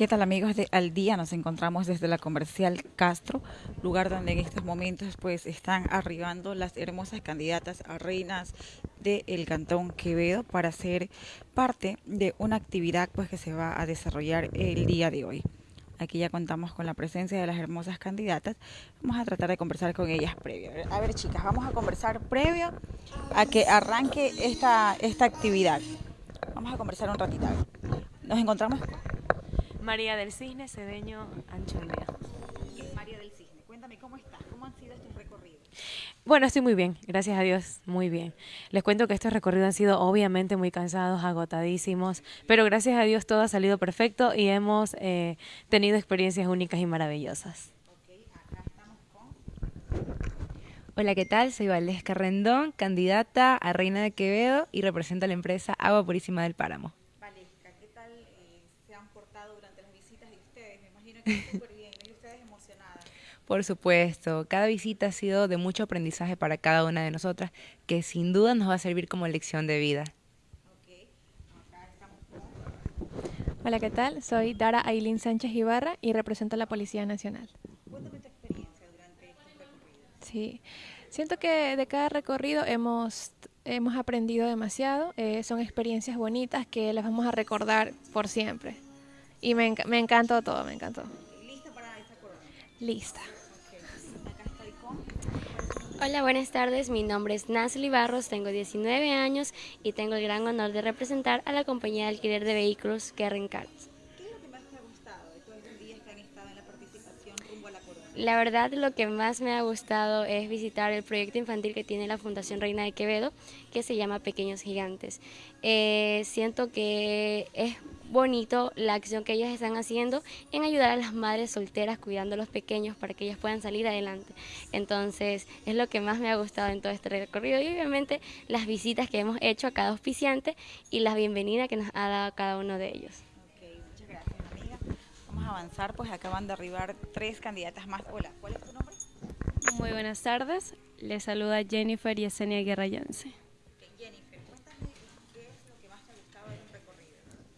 ¿Qué tal amigos de Al Día? Nos encontramos desde la comercial Castro, lugar donde en estos momentos pues están arribando las hermosas candidatas a reinas del Cantón Quevedo para ser parte de una actividad pues que se va a desarrollar el día de hoy. Aquí ya contamos con la presencia de las hermosas candidatas. Vamos a tratar de conversar con ellas previo. A ver chicas, vamos a conversar previo a que arranque esta, esta actividad. Vamos a conversar un ratito. Nos encontramos María del Cisne, Cedeño, Ancholdea. María del Cisne, cuéntame cómo estás, cómo han sido estos recorridos. Bueno, estoy muy bien, gracias a Dios, muy bien. Les cuento que estos recorridos han sido obviamente muy cansados, agotadísimos, pero gracias a Dios todo ha salido perfecto y hemos eh, tenido experiencias únicas y maravillosas. Hola, ¿qué tal? Soy Valesca Rendón, candidata a Reina de Quevedo y represento a la empresa Agua Purísima del Páramo. Por supuesto, cada visita ha sido de mucho aprendizaje para cada una de nosotras, que sin duda nos va a servir como lección de vida. Hola, ¿qué tal? Soy Dara Ailín Sánchez Ibarra y represento a la Policía Nacional. Cuéntame tu experiencia durante estos recorridos. Sí, siento que de cada recorrido hemos, hemos aprendido demasiado. Eh, son experiencias bonitas que las vamos a recordar por siempre. Y me, me encantó todo, me encantó. ¿Lista para esta corona? Lista. Hola, buenas tardes. Mi nombre es Nasli Barros, tengo 19 años y tengo el gran honor de representar a la compañía de alquiler de vehículos Karen Cars. ¿Qué es lo que más te ha gustado de todos estos días que han estado en la participación rumbo a la corona? La verdad, lo que más me ha gustado es visitar el proyecto infantil que tiene la Fundación Reina de Quevedo, que se llama Pequeños Gigantes. Eh, siento que es bonito la acción que ellos están haciendo en ayudar a las madres solteras cuidando a los pequeños para que ellas puedan salir adelante. Entonces, es lo que más me ha gustado en todo este recorrido y obviamente las visitas que hemos hecho a cada auspiciante y la bienvenida que nos ha dado cada uno de ellos. Ok, muchas gracias, amiga. Vamos a avanzar, pues acaban de arribar tres candidatas más. Hola, ¿cuál es tu nombre? Muy buenas tardes, les saluda Jennifer y Yesenia Guerra Yance.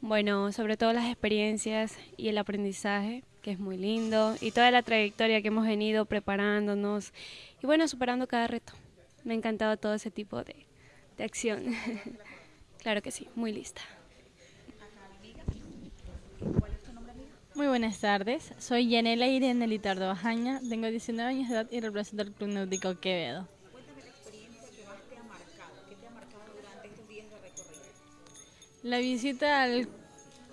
Bueno, sobre todo las experiencias y el aprendizaje, que es muy lindo, y toda la trayectoria que hemos venido preparándonos y bueno, superando cada reto. Me ha encantado todo ese tipo de, de acción. claro que sí, muy lista. Muy buenas tardes, soy Yanela Irene Litardo Bajaña, tengo 19 años de edad y represento al Club Náutico Quevedo. La visita al,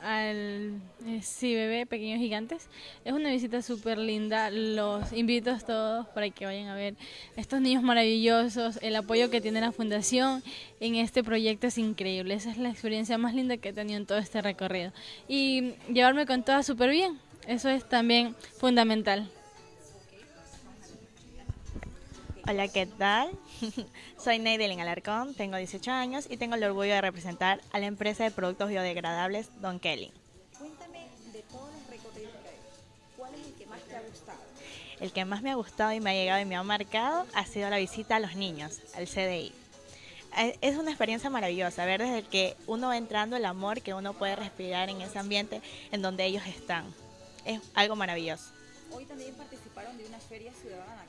al eh, Pequeños Gigantes es una visita súper linda, los invito a todos para que vayan a ver estos niños maravillosos, el apoyo que tiene la fundación en este proyecto es increíble, esa es la experiencia más linda que he tenido en todo este recorrido. Y llevarme con todas súper bien, eso es también fundamental. Hola, ¿qué tal? Soy Neidelin Alarcón, tengo 18 años y tengo el orgullo de representar a la empresa de productos biodegradables Don Kelly. Cuéntame de todos los recorridos que hay. ¿Cuál es el que más te ha gustado? El que más me ha gustado y me ha llegado y me ha marcado ha sido la visita a los niños, al CDI. Eh, Es una experiencia maravillosa, ver desde que uno va entrando el amor que uno puede respirar en ese ambiente en donde ellos están. Es algo maravilloso. Hoy también participaron de una feria ciudadana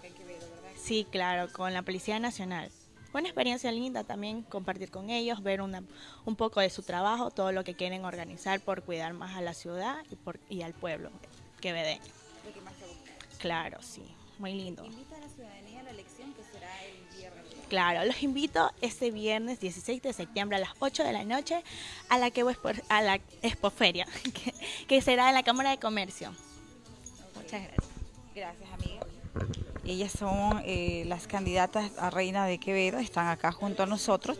Sí, claro, con la Policía Nacional. Fue una experiencia linda también compartir con ellos, ver una, un poco de su trabajo, todo lo que quieren organizar por cuidar más a la ciudad y, por, y al pueblo quevedeño. Lo que más te ha gustado. Claro, sí, muy lindo. Invita a la ciudadanía a la elección que será el viernes. Claro, los invito este viernes 16 de septiembre a las 8 de la noche a la, que, a la Expoferia, que, que será en la Cámara de Comercio. Muchas gracias. Gracias, amiga. Ellas son eh, las candidatas a Reina de Quevedo, están acá junto a nosotros.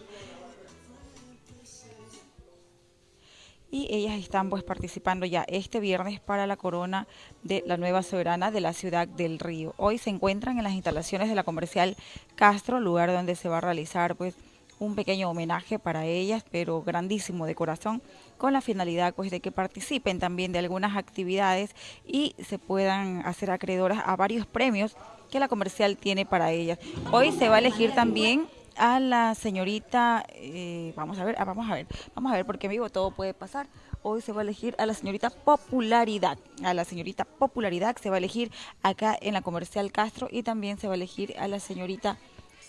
Y ellas están pues participando ya este viernes para la corona de la nueva soberana de la ciudad del Río. Hoy se encuentran en las instalaciones de la comercial Castro, lugar donde se va a realizar pues un pequeño homenaje para ellas, pero grandísimo de corazón, con la finalidad pues de que participen también de algunas actividades y se puedan hacer acreedoras a varios premios que la comercial tiene para ellas. Hoy se va a elegir también a la señorita, eh, vamos a ver, ah, vamos a ver, vamos a ver, porque amigo todo puede pasar. Hoy se va a elegir a la señorita Popularidad. A la señorita Popularidad se va a elegir acá en la comercial Castro y también se va a elegir a la señorita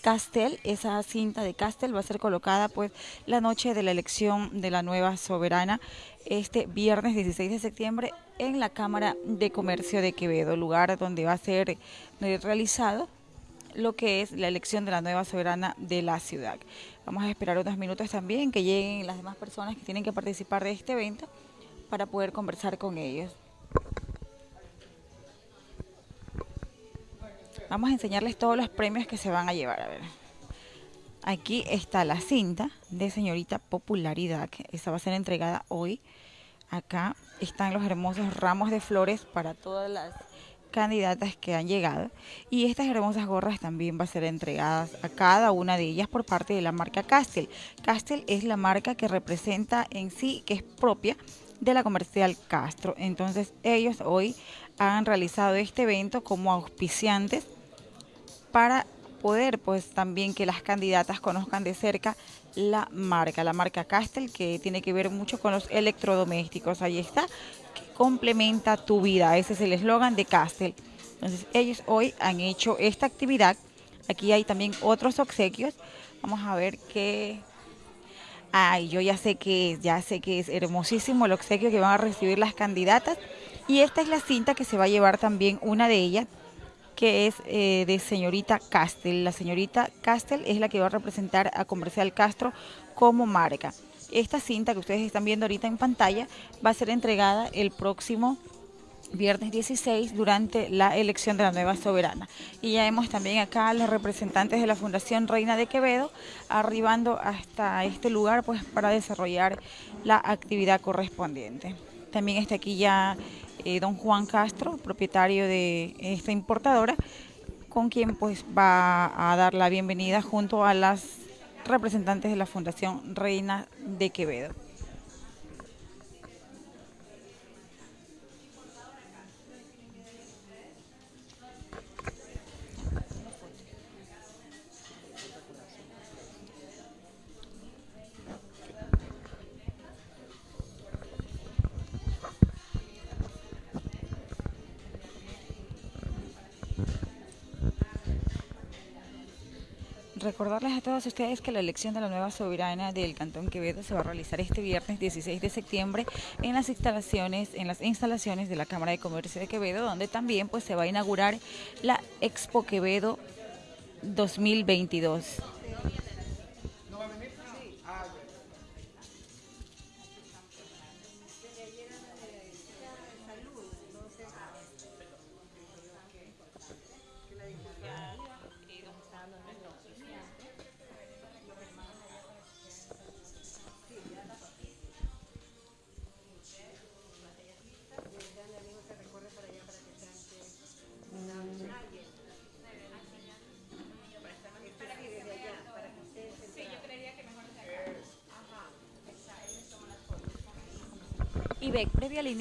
Castel, esa cinta de Castel va a ser colocada pues la noche de la elección de la nueva soberana este viernes 16 de septiembre en la Cámara de Comercio de Quevedo, lugar donde va a ser eh, realizado lo que es la elección de la nueva soberana de la ciudad. Vamos a esperar unos minutos también que lleguen las demás personas que tienen que participar de este evento para poder conversar con ellos. Vamos a enseñarles todos los premios que se van a llevar. A ver. Aquí está la cinta de señorita Popularidad. Esa va a ser entregada hoy. Acá están los hermosos ramos de flores para todas las candidatas que han llegado. Y estas hermosas gorras también van a ser entregadas a cada una de ellas por parte de la marca Castel. Castel es la marca que representa en sí, que es propia de la comercial Castro. Entonces ellos hoy han realizado este evento como auspiciantes para poder pues también que las candidatas conozcan de cerca la marca, la marca Castel que tiene que ver mucho con los electrodomésticos. Ahí está, que complementa tu vida. Ese es el eslogan de Castel. Entonces ellos hoy han hecho esta actividad. Aquí hay también otros obsequios. Vamos a ver qué... Ay, yo ya sé que ya sé que es hermosísimo el obsequio que van a recibir las candidatas. Y esta es la cinta que se va a llevar también una de ellas que es eh, de señorita Castel. La señorita Castel es la que va a representar a Comercial Castro como marca. Esta cinta que ustedes están viendo ahorita en pantalla va a ser entregada el próximo viernes 16 durante la elección de la nueva soberana. Y ya vemos también acá a los representantes de la Fundación Reina de Quevedo arribando hasta este lugar pues para desarrollar la actividad correspondiente. También está aquí ya eh, don Juan Castro, propietario de esta importadora, con quien pues va a dar la bienvenida junto a las representantes de la Fundación Reina de Quevedo. Recordarles a todos ustedes que la elección de la nueva soberana del Cantón Quevedo se va a realizar este viernes 16 de septiembre en las instalaciones en las instalaciones de la Cámara de Comercio de Quevedo, donde también pues se va a inaugurar la Expo Quevedo 2022.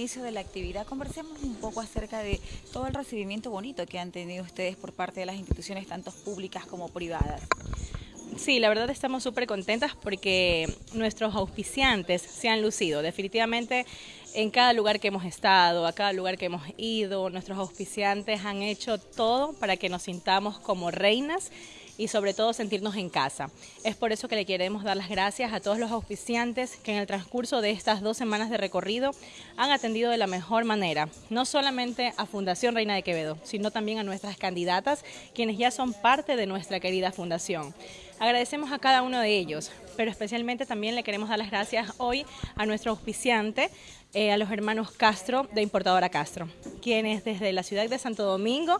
Inicio de la actividad, conversemos un poco acerca de todo el recibimiento bonito que han tenido ustedes por parte de las instituciones, tanto públicas como privadas. Sí, la verdad estamos súper contentas porque nuestros auspiciantes se han lucido. Definitivamente en cada lugar que hemos estado, a cada lugar que hemos ido, nuestros auspiciantes han hecho todo para que nos sintamos como reinas y sobre todo sentirnos en casa. Es por eso que le queremos dar las gracias a todos los auspiciantes que en el transcurso de estas dos semanas de recorrido han atendido de la mejor manera, no solamente a Fundación Reina de Quevedo, sino también a nuestras candidatas, quienes ya son parte de nuestra querida fundación. Agradecemos a cada uno de ellos, pero especialmente también le queremos dar las gracias hoy a nuestro auspiciante, eh, a los hermanos Castro de Importadora Castro, quienes desde la ciudad de Santo Domingo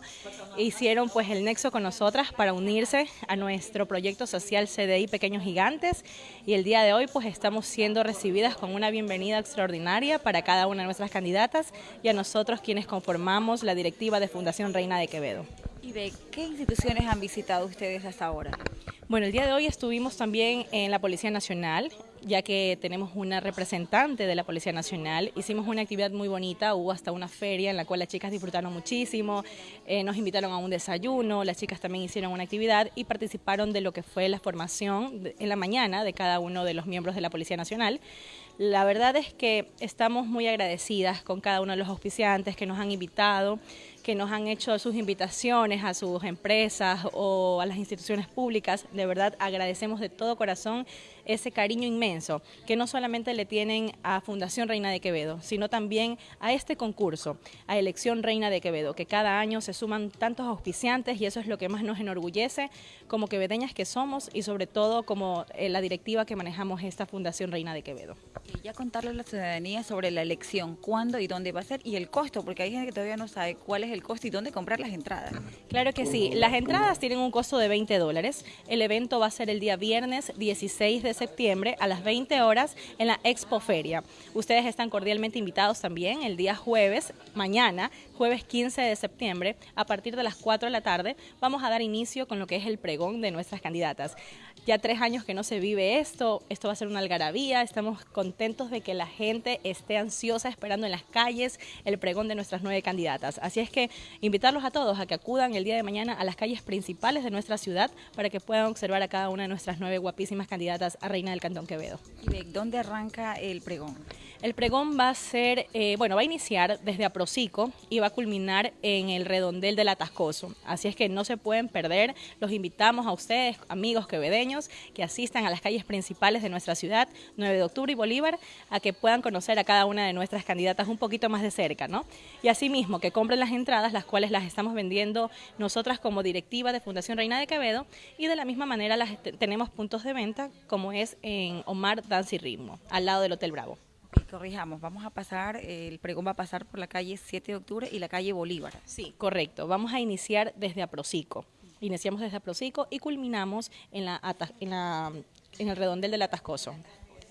hicieron pues el nexo con nosotras para unirse a nuestro proyecto social CDI Pequeños Gigantes y el día de hoy pues estamos siendo recibidas con una bienvenida extraordinaria para cada una de nuestras candidatas y a nosotros quienes conformamos la directiva de Fundación Reina de Quevedo. ¿Y de qué instituciones han visitado ustedes hasta ahora? Bueno, el día de hoy estuvimos también en la Policía Nacional, ya que tenemos una representante de la Policía Nacional. Hicimos una actividad muy bonita, hubo hasta una feria en la cual las chicas disfrutaron muchísimo, eh, nos invitaron a un desayuno, las chicas también hicieron una actividad y participaron de lo que fue la formación en la mañana de cada uno de los miembros de la Policía Nacional. La verdad es que estamos muy agradecidas con cada uno de los auspiciantes que nos han invitado que nos han hecho sus invitaciones a sus empresas o a las instituciones públicas. De verdad agradecemos de todo corazón ese cariño inmenso que no solamente le tienen a Fundación Reina de Quevedo, sino también a este concurso, a Elección Reina de Quevedo, que cada año se suman tantos auspiciantes y eso es lo que más nos enorgullece como quevedeñas que somos y sobre todo como eh, la directiva que manejamos esta Fundación Reina de Quevedo. Y ya contarle a la ciudadanía sobre la elección, cuándo y dónde va a ser y el costo, porque hay gente que todavía no sabe cuál es el costo y dónde comprar las entradas. Claro que sí, las entradas tienen un costo de 20 dólares. El evento va a ser el día viernes 16 de septiembre a las 20 horas en la Expo Feria. Ustedes están cordialmente invitados también el día jueves, mañana, jueves 15 de septiembre, a partir de las 4 de la tarde, vamos a dar inicio con lo que es el pregón de nuestras candidatas. Ya tres años que no se vive esto, esto va a ser una algarabía, estamos contentos de que la gente esté ansiosa esperando en las calles el pregón de nuestras nueve candidatas. Así es que invitarlos a todos a que acudan el día de mañana a las calles principales de nuestra ciudad para que puedan observar a cada una de nuestras nueve guapísimas candidatas a Reina del Cantón Quevedo. ¿Y de dónde arranca el pregón? El pregón va a ser, eh, bueno, va a iniciar desde Aprocico y va a culminar en el redondel del Atascoso. Así es que no se pueden perder. Los invitamos a ustedes, amigos quevedeños, que asistan a las calles principales de nuestra ciudad, 9 de octubre y Bolívar, a que puedan conocer a cada una de nuestras candidatas un poquito más de cerca, ¿no? Y asimismo, que compren las entradas, las cuales las estamos vendiendo nosotras como directiva de Fundación Reina de Quevedo y de la misma manera las tenemos puntos de venta como es en Omar Dance y Ritmo, al lado del Hotel Bravo corrijamos, vamos a pasar, el pregón va a pasar por la calle 7 de octubre y la calle Bolívar. Sí, correcto. Vamos a iniciar desde Aprocico. Iniciamos desde Aprocico y culminamos en, la, en, la, en el redondel del Atascoso.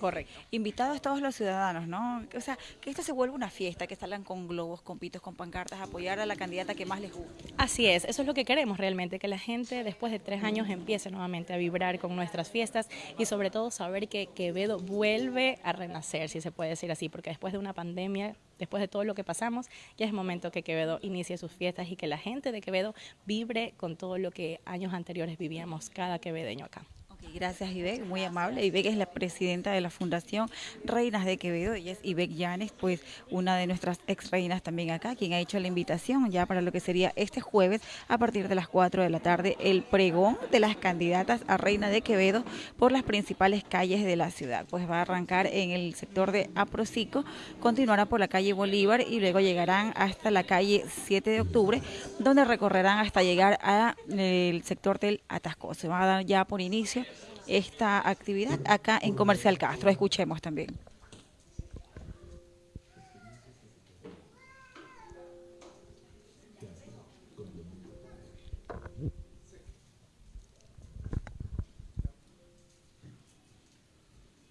Correcto. Invitados todos los ciudadanos, ¿no? O sea, que esto se vuelva una fiesta, que salgan con globos, con pitos, con pancartas, apoyar a la candidata que más les guste. Así es, eso es lo que queremos realmente, que la gente después de tres años empiece nuevamente a vibrar con nuestras fiestas y sobre todo saber que Quevedo vuelve a renacer, si se puede decir así, porque después de una pandemia después de todo lo que pasamos, ya es momento que Quevedo inicie sus fiestas y que la gente de Quevedo vibre con todo lo que años anteriores vivíamos cada quevedeño acá gracias Ibec, muy amable. Ibec es la presidenta de la Fundación Reinas de Quevedo, ella es Ibec Llanes, pues una de nuestras ex reinas también acá, quien ha hecho la invitación ya para lo que sería este jueves a partir de las 4 de la tarde, el pregón de las candidatas a Reina de Quevedo por las principales calles de la ciudad. Pues va a arrancar en el sector de Aprocico, continuará por la calle Bolívar y luego llegarán hasta la calle 7 de octubre, donde recorrerán hasta llegar al sector del Atasco. Se va a dar ya por inicio esta actividad acá en Comercial Castro. Escuchemos también.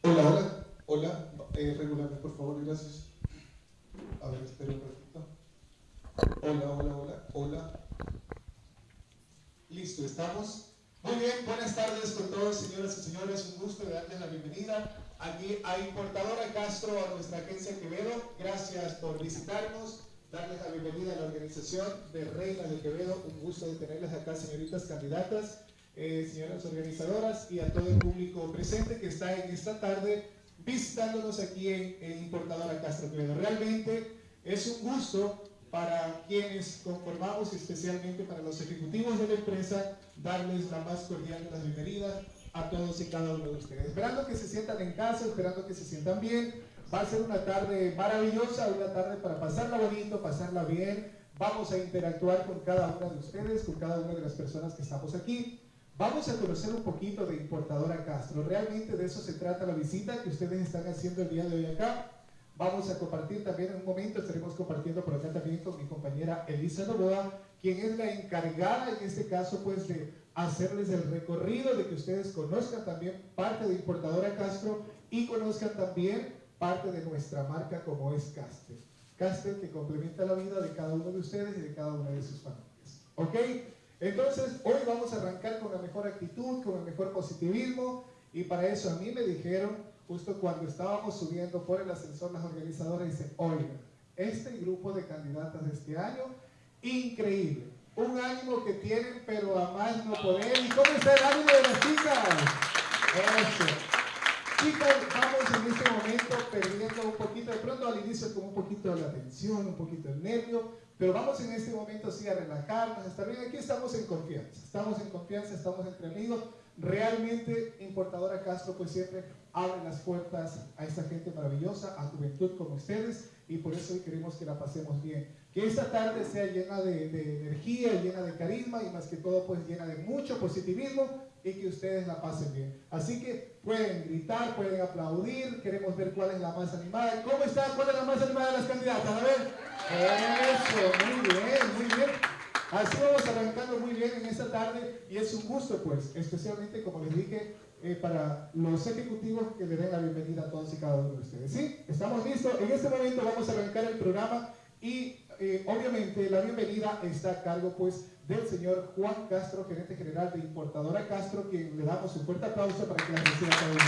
Hola, hola, hola, eh, regularme por favor, gracias. A ver, espera un ratito. Hola, hola, hola, hola. Listo, ¿estamos? Muy bien, buenas tardes con todos, señoras y señores. Un gusto de darles la bienvenida aquí a Importadora Castro, a nuestra agencia Quevedo. Gracias por visitarnos, darles la bienvenida a la organización de Reina de Quevedo. Un gusto de tenerles acá, señoritas candidatas, eh, señoras organizadoras y a todo el público presente que está en esta tarde visitándonos aquí en, en Importadora Castro Quevedo. Realmente es un gusto para quienes conformamos, especialmente para los ejecutivos de la empresa, darles la más cordial de las bienvenidas a todos y cada uno de ustedes. Esperando que se sientan en casa, esperando que se sientan bien. Va a ser una tarde maravillosa, una tarde para pasarla bonito, pasarla bien. Vamos a interactuar con cada una de ustedes, con cada una de las personas que estamos aquí. Vamos a conocer un poquito de Importadora Castro. Realmente de eso se trata la visita que ustedes están haciendo el día de hoy acá. Vamos a compartir también en un momento, estaremos compartiendo por acá también con mi compañera Elisa Novoa, quien es la encargada en este caso pues de hacerles el recorrido, de que ustedes conozcan también parte de Importadora Castro y conozcan también parte de nuestra marca como es Castel. Castel que complementa la vida de cada uno de ustedes y de cada una de sus familias. ¿Ok? Entonces, hoy vamos a arrancar con la mejor actitud, con el mejor positivismo y para eso a mí me dijeron justo cuando estábamos subiendo por el ascensor, las organizadoras dicen, oiga, este grupo de candidatas de este año, increíble. Un ánimo que tienen, pero a más no poder. ¿Y cómo está el ánimo de las chicas? Eso. Chicas, vamos en este momento perdiendo un poquito, de pronto al inicio como un poquito de la tensión, un poquito el nervio, pero vamos en este momento sí a relajarnos, está bien, aquí estamos en confianza, estamos en confianza, estamos entre amigos, realmente Importadora Castro pues siempre abre las puertas a esta gente maravillosa, a juventud como ustedes, y por eso hoy queremos que la pasemos bien. Que esta tarde sea llena de, energía, llena de carisma y más que todo pues llena de mucho positivismo y que ustedes la pasen bien. Así que pueden gritar, pueden aplaudir, queremos ver cuál es la más animada. ¿Cómo está? ¿Cuál es la más animada de las candidatas? A ver. Eso, muy bien, muy bien. Así vamos arrancando muy bien en esta tarde y es un gusto pues, especialmente como les dije, eh, para los ejecutivos que le den la bienvenida a todos y cada uno de ustedes. ¿Sí? ¿Estamos listos? En este momento vamos a arrancar el programa y eh, obviamente la bienvenida está a cargo pues del señor Juan Castro, gerente general de Importadora Castro, quien le damos un fuerte aplauso para que la reciba cada uno.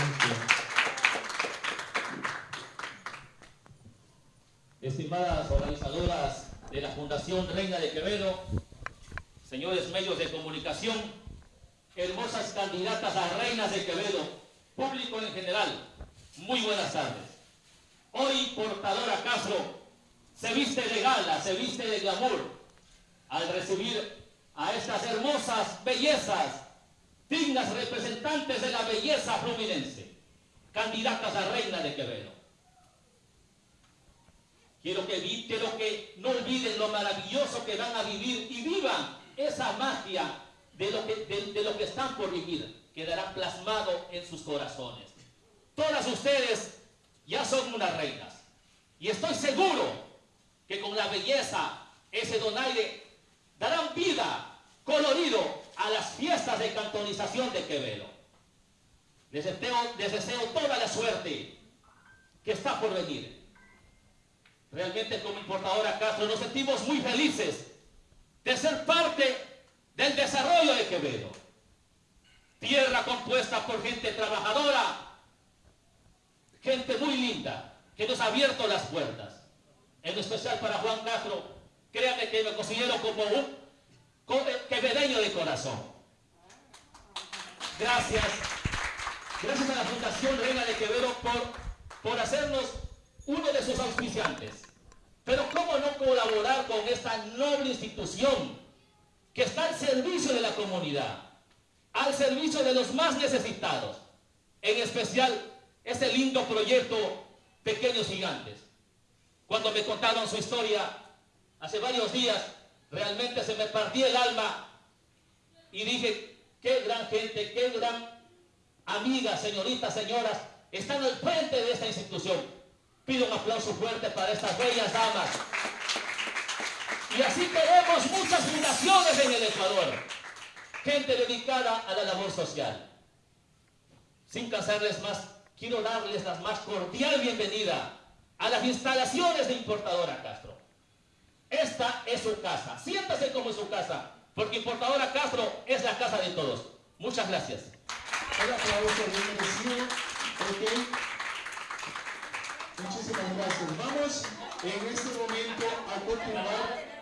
Estimadas organizadoras de la Fundación Reina de Quevedo, señores medios de comunicación, hermosas candidatas a reinas de Quevedo, público en general, muy buenas tardes. Hoy Portadora Castro se viste de gala, se viste de glamour al recibir a estas hermosas bellezas, dignas representantes de la belleza fluminense, candidatas a reina de Quevedo. Quiero que, quiero que no olviden lo maravilloso que van a vivir y vivan esa magia de lo que, de, de lo que están por vivir. Quedará plasmado en sus corazones. Todas ustedes ya son unas reinas. Y estoy seguro que con la belleza, ese donaire, darán vida, colorido a las fiestas de cantonización de Quevedo. Les deseo, deseo toda la suerte que está por venir. Realmente como importadora Castro nos sentimos muy felices de ser parte del desarrollo de Quevedo. Tierra compuesta por gente trabajadora, gente muy linda, que nos ha abierto las puertas. En especial para Juan Castro, créanme que me considero como un quevedeño de corazón. Gracias. Gracias a la Fundación Reina de Quevedo por, por hacernos uno de sus auspiciantes. Pero ¿cómo no colaborar con esta noble institución que está al servicio de la comunidad, al servicio de los más necesitados? En especial, este lindo proyecto Pequeños Gigantes. Cuando me contaron su historia hace varios días, realmente se me partía el alma y dije, qué gran gente, qué gran amigas, señoritas, señoras, están al frente de esta institución. Pido un aplauso fuerte para estas bellas damas. Y así tenemos muchas fundaciones en el Ecuador. Gente dedicada a la labor social. Sin cansarles más, quiero darles la más cordial bienvenida a las instalaciones de Importadora Castro. Esta es su casa. Siéntase como en su casa, porque Importadora Castro es la casa de todos. Muchas gracias. Un aplauso bien merecido. Muchísimas gracias. Vamos en este momento a continuar.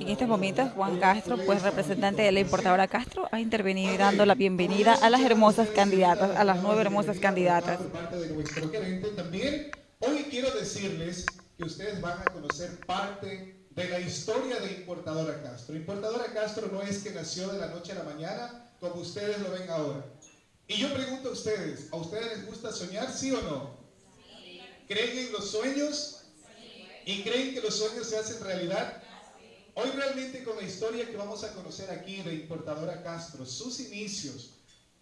En este momento, Juan Castro, pues representante de la importadora Castro, ha intervenido y dando la bienvenida a las hermosas candidatas, a las nueve hermosas candidatas. También hoy quiero decirles que ustedes van a conocer parte de la historia de Importadora Castro. Importadora Castro no es que nació de la noche a la mañana como ustedes lo ven ahora. Y yo pregunto a ustedes, ¿a ustedes les gusta soñar, sí o no? ¿Creen en los sueños? ¿Y creen que los sueños se hacen realidad? Hoy realmente con la historia que vamos a conocer aquí de Importadora Castro, sus inicios,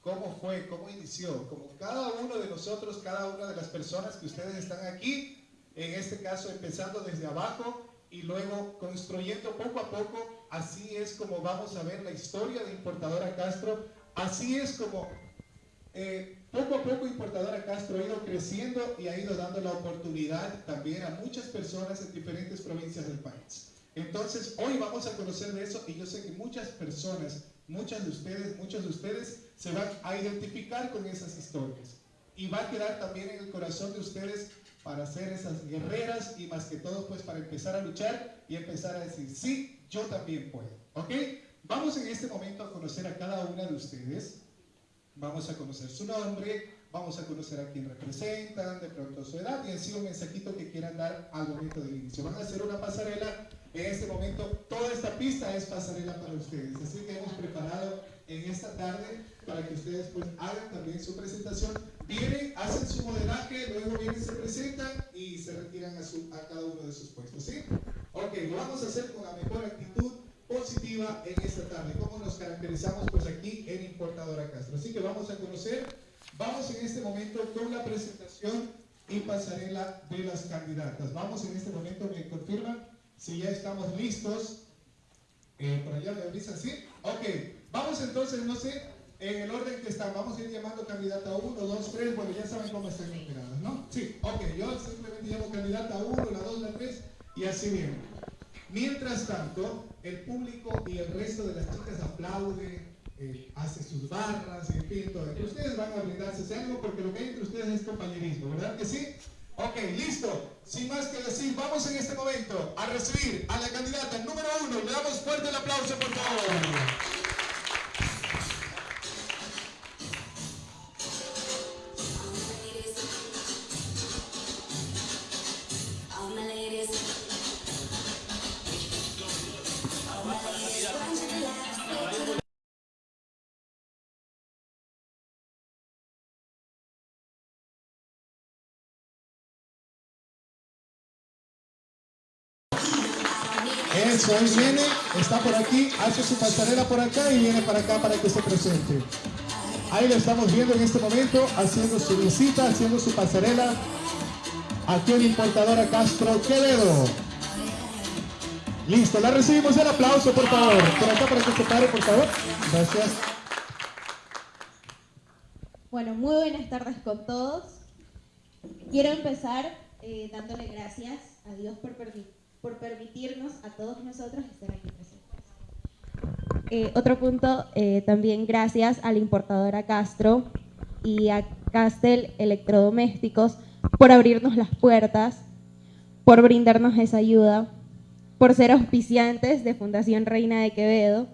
cómo fue, cómo inició, como cada uno de nosotros, cada una de las personas que ustedes están aquí, en este caso empezando desde abajo y luego construyendo poco a poco, así es como vamos a ver la historia de Importadora Castro, así es como eh, poco a poco Importadora Castro ha ido creciendo y ha ido dando la oportunidad también a muchas personas en diferentes provincias del país. Entonces, hoy vamos a conocer de eso y yo sé que muchas personas muchas de ustedes, muchos de ustedes se van a identificar con esas historias. Y va a quedar también en el corazón de ustedes para ser esas guerreras y más que todo pues para empezar a luchar y empezar a decir, sí, yo también puedo. ¿Ok? Vamos en este momento a conocer a cada una de ustedes. Vamos a conocer su nombre, vamos a conocer a quién representan, de pronto su edad y en sí un mensajito que quieran dar al momento del inicio. Van a hacer una pasarela. En este momento toda esta pista es pasarela para ustedes. Así que hemos preparado en esta tarde para que ustedes pues hagan también su presentación. Vienen, hacen su modelaje, luego vienen, se presentan y se retiran a, su, a cada uno de sus puestos. ¿Sí? Ok, lo vamos a hacer con la mejor actitud positiva en esta tarde. ¿Cómo nos caracterizamos pues aquí en Importadora Castro? Así que vamos a conocer, vamos en este momento con la presentación y pasarela de las candidatas. Vamos en este momento, me confirman si ya estamos listos. Eh, por allá me avisan, ¿sí? Ok, vamos entonces, no sé, en el orden que están, vamos a ir llamando candidata 1, 2, 3, bueno, ya saben cómo están numeradas, ¿no? Sí, ok, yo simplemente llamo candidata 1, la 2, la 3 y así bien. Mientras tanto, el público y el resto de las chicas aplaude, eh, hace sus barras, en fin, todo. Ustedes van a brindarse algo porque lo que hay entre ustedes es compañerismo, ¿verdad que sí? Ok, listo. Sin más que decir, vamos en este momento a recibir a la candidata número uno. Le damos fuerte el aplauso, por favor. Eso, ahí viene, está por aquí, hace su pasarela por acá y viene para acá para que se presente. Ahí lo estamos viendo en este momento, haciendo su visita, haciendo su pasarela. Aquí en Importadora Castro Quevedo. Listo, la recibimos el aplauso, por favor. Por acá para que se pare, por favor. Gracias. Bueno, muy buenas tardes con todos. Quiero empezar eh, dándole gracias a Dios por permitir por permitirnos a todos nosotros estar aquí presentes. Eh, otro punto, eh, también gracias a la importadora Castro y a Castel Electrodomésticos por abrirnos las puertas, por brindarnos esa ayuda, por ser auspiciantes de Fundación Reina de Quevedo.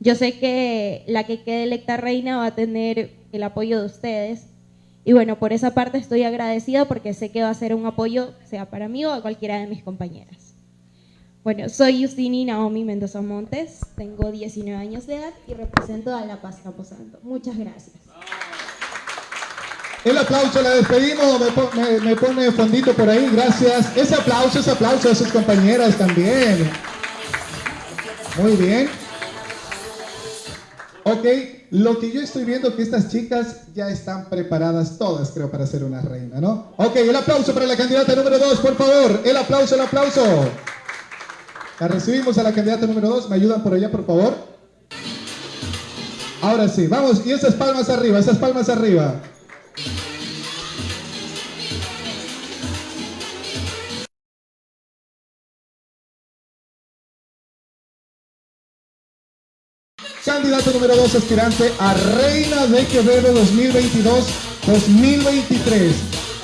Yo sé que la que quede electa reina va a tener el apoyo de ustedes. Y bueno, por esa parte estoy agradecida porque sé que va a ser un apoyo, sea para mí o a cualquiera de mis compañeras. Bueno, soy Justini Naomi Mendoza Montes, tengo 19 años de edad y represento a La Paz Camposanto. Muchas gracias. El aplauso, la despedimos, me, me, pone fondito por ahí, gracias. Ese aplauso, ese aplauso a sus compañeras también. Muy bien. Ok, lo que yo estoy viendo que estas chicas ya están preparadas todas, creo, para ser una reina, ¿no? Ok, el aplauso para la candidata número 2, por favor. El aplauso, el aplauso. La recibimos a la candidata número 2. ¿Me ayudan por allá, por favor? Ahora sí, vamos. Y esas palmas arriba, esas palmas arriba. Candidato número 2, aspirante a Reina de Quevedo 2022-2023.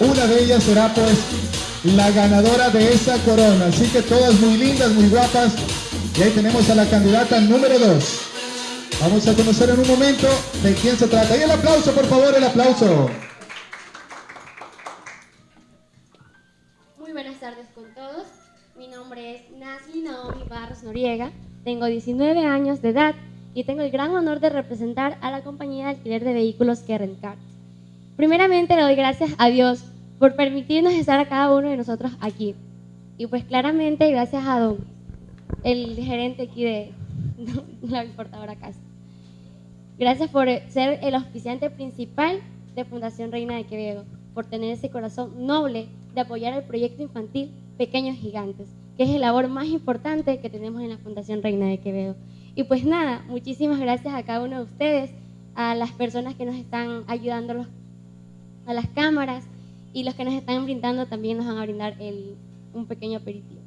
Una de ellas será pues la ganadora de esa corona. Así que todas muy lindas, muy guapas. Y ahí tenemos a la candidata número 2. Vamos a conocer en un momento de quién se trata. Y el aplauso, por favor, el aplauso. Muy buenas tardes con todos. Mi nombre es Nazli Naomi Barros Noriega. Tengo 19 años de edad y tengo el gran honor de representar a la compañía de alquiler de vehículos Keren Primeramente le doy gracias a Dios por permitirnos estar a cada uno de nosotros aquí. Y pues claramente gracias a Don, el gerente aquí de, la importadora casa. Gracias por ser el auspiciante principal de Fundación Reina de Quevedo, por tener ese corazón noble de apoyar el proyecto infantil Pequeños Gigantes, que es el labor más importante que tenemos en la Fundación Reina de Quevedo. Y pues nada, muchísimas gracias a cada uno de ustedes, a las personas que nos están ayudando a las cámaras, y los que nos están brindando también nos van a brindar el, un pequeño aperitivo.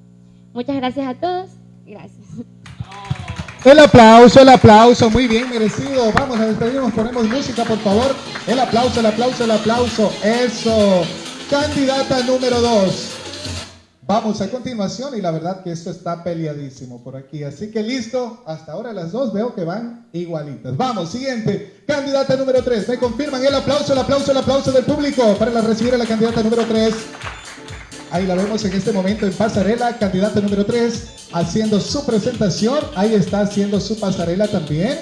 Muchas gracias a todos. Gracias. El aplauso, el aplauso, muy bien merecido. Vamos a despedirnos, ponemos música, por favor. El aplauso, el aplauso, el aplauso. Eso. Candidata número dos. Vamos a continuación y la verdad que esto está peleadísimo por aquí. Así que listo, hasta ahora las dos veo que van igualitas. Vamos, siguiente. Candidata número tres. Me confirman el aplauso, el aplauso, el aplauso del público para recibir a la candidata número tres. Ahí la vemos en este momento en pasarela, candidata número 3, haciendo su presentación. Ahí está haciendo su pasarela también.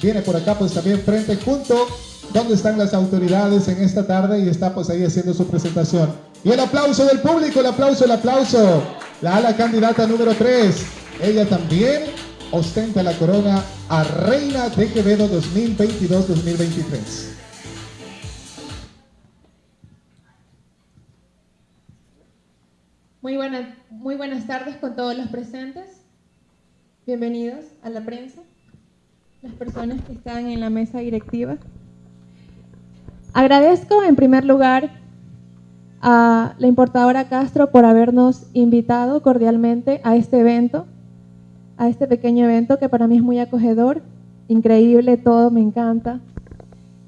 Viene por acá pues también frente junto donde están las autoridades en esta tarde y está pues ahí haciendo su presentación. Y el aplauso del público, el aplauso, el aplauso. La ala candidata número 3. Ella también ostenta la corona a Reina de Quevedo 2022-2023. Muy, muy buenas tardes con todos los presentes. Bienvenidos a la prensa, las personas que están en la mesa directiva. Agradezco en primer lugar a la importadora Castro por habernos invitado cordialmente a este evento, a este pequeño evento que para mí es muy acogedor, increíble, todo me encanta.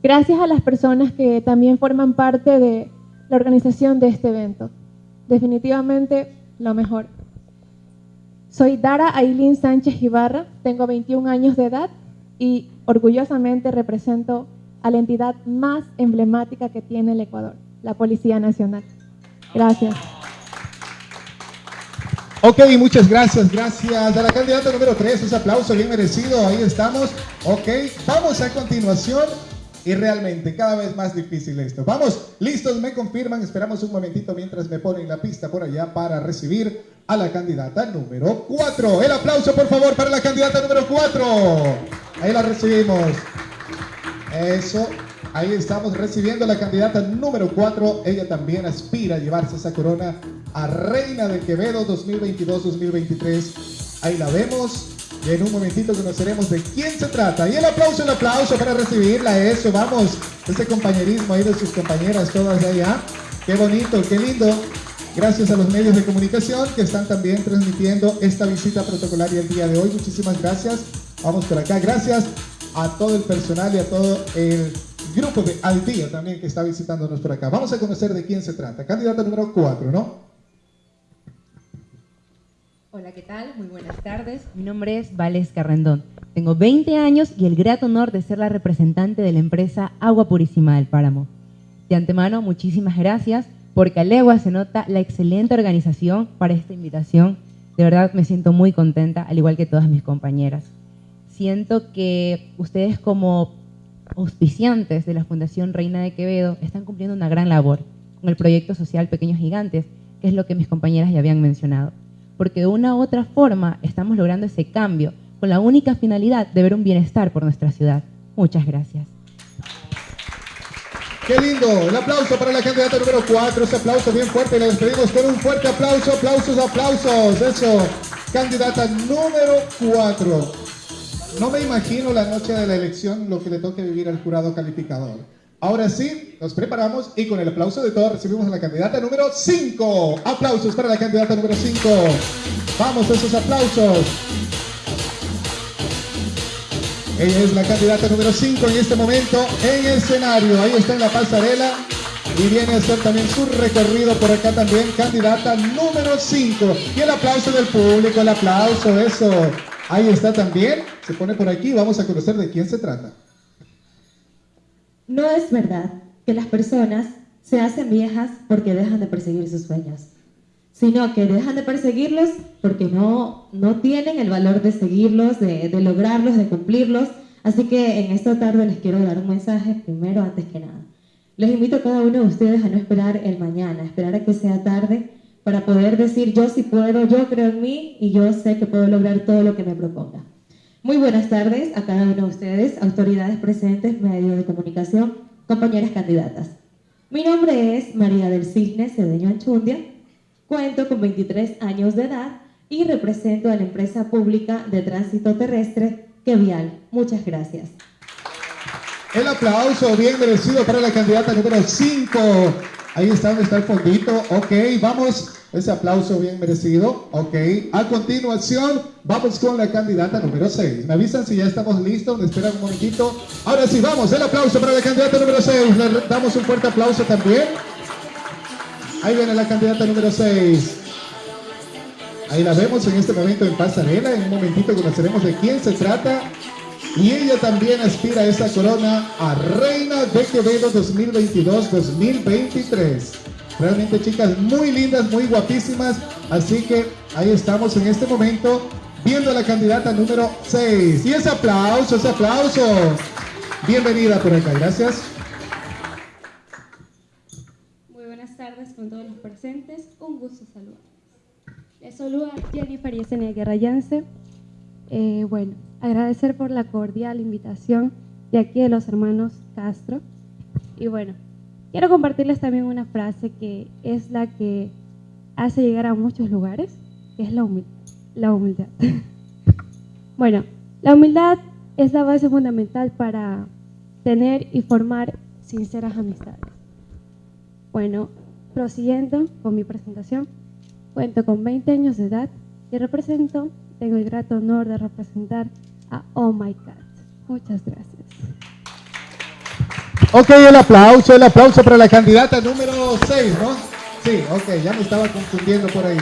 Gracias a las personas que también forman parte de la organización de este evento definitivamente lo mejor. Soy Dara Ailín Sánchez Ibarra, tengo 21 años de edad y orgullosamente represento a la entidad más emblemática que tiene el Ecuador, la Policía Nacional. Gracias. Ok, muchas gracias, gracias a la candidata número 3, ese aplauso bien merecido, ahí estamos. Ok, vamos a continuación y realmente cada vez más difícil esto. Vamos, listos, me confirman, esperamos un momentito mientras me ponen la pista por allá para recibir a la candidata número 4. El aplauso por favor para la candidata número 4. Ahí la recibimos. Eso, ahí estamos recibiendo a la candidata número 4. Ella también aspira a llevarse esa corona a Reina de Quevedo 2022-2023. Ahí la vemos. Y en un momentito conoceremos de quién se trata. Y el aplauso, el aplauso para recibirla. Eso, vamos. Ese compañerismo ahí de sus compañeras todas allá. Qué bonito, qué lindo. Gracias a los medios de comunicación que están también transmitiendo esta visita protocolaria el día de hoy. Muchísimas gracias. Vamos por acá. Gracias a todo el personal y a todo el grupo de Al Día también que está visitándonos por acá. Vamos a conocer de quién se trata. Candidata número 4, ¿no? Hola, ¿qué tal? Muy buenas tardes. Mi nombre es Valesca Rendón. Tengo 20 años y el grato honor de ser la representante de la empresa Agua Purísima del Páramo. De antemano, muchísimas gracias porque a legua se nota la excelente organización para esta invitación. De verdad me siento muy contenta, al igual que todas mis compañeras. Siento que ustedes como auspiciantes de la Fundación Reina de Quevedo están cumpliendo una gran labor con el proyecto social Pequeños Gigantes, que es lo que mis compañeras ya habían mencionado. Porque de una u otra forma estamos logrando ese cambio con la única finalidad de ver un bienestar por nuestra ciudad. Muchas gracias. Qué lindo, el aplauso para la candidata número 4, ese aplauso bien fuerte, le despedimos con un fuerte aplauso, aplausos, aplausos, eso, candidata número 4. No me imagino la noche de la elección lo que le toque vivir al jurado calificador. Ahora sí, nos preparamos y con el aplauso de todos recibimos a la candidata número 5. Aplausos para la candidata número 5. Vamos, esos aplausos. Ella es la candidata número 5 en este momento en escenario. Ahí está en la pasarela y viene a hacer también su recorrido por acá también, candidata número 5. Y el aplauso del público, el aplauso, eso. Ahí está también, se pone por aquí, vamos a conocer de quién se trata. No es verdad que las personas se hacen viejas porque dejan de perseguir sus sueños, sino que dejan de perseguirlos porque no, no tienen el valor de seguirlos, de, de lograrlos, de cumplirlos. Así que en esta tarde les quiero dar un mensaje primero antes que nada. Les invito a cada uno de ustedes a no esperar el mañana, a esperar a que sea tarde para poder decir yo sí puedo, yo creo en mí y yo sé que puedo lograr todo lo que me proponga. Muy buenas tardes a cada uno de ustedes, autoridades presentes, medios de comunicación, compañeras candidatas. Mi nombre es María del Cisne Cedeño Anchundia, cuento con 23 años de edad y represento a la empresa pública de tránsito terrestre Quevial. Muchas gracias. El aplauso bien merecido para la candidata número 5. Ahí está donde está el fondito. Ok, vamos Ese aplauso bien merecido. Ok. A continuación, vamos con la candidata número 6. Me avisan si ya estamos listos. Me esperan un momentito. Ahora sí, vamos. El aplauso para la candidata número 6. Le damos un fuerte aplauso también. Ahí viene la candidata número 6. Ahí la vemos en este momento en pasarela. En un momentito conoceremos de quién se trata. Y ella también aspira a esa corona a Reina de Quevedo 2022-2023. Realmente chicas muy lindas, muy guapísimas. Así que ahí estamos en este momento viendo a la candidata número 6. Y ese aplauso, ese aplauso. Bienvenida por acá, gracias. Muy buenas tardes con todos los presentes. Un gusto saludarles. Les saluda Jennifer Yesenia Guerra. Eh, bueno, agradecer por la cordial invitación de aquí de los hermanos Castro. Y bueno, Quiero compartirles también una frase que es la que hace llegar a muchos lugares, es la, humildad. La humildad. bueno, la humildad es la base fundamental para tener y formar sinceras amistades. Bueno, prosiguiendo con mi presentación, cuento con 20 años de edad y represento, tengo el grato honor de representar a Oh My God. Muchas gracias. Ok, el aplauso, el aplauso para la candidata número 6, ¿no? Sí, ok, ya me estaba confundiendo por ahí.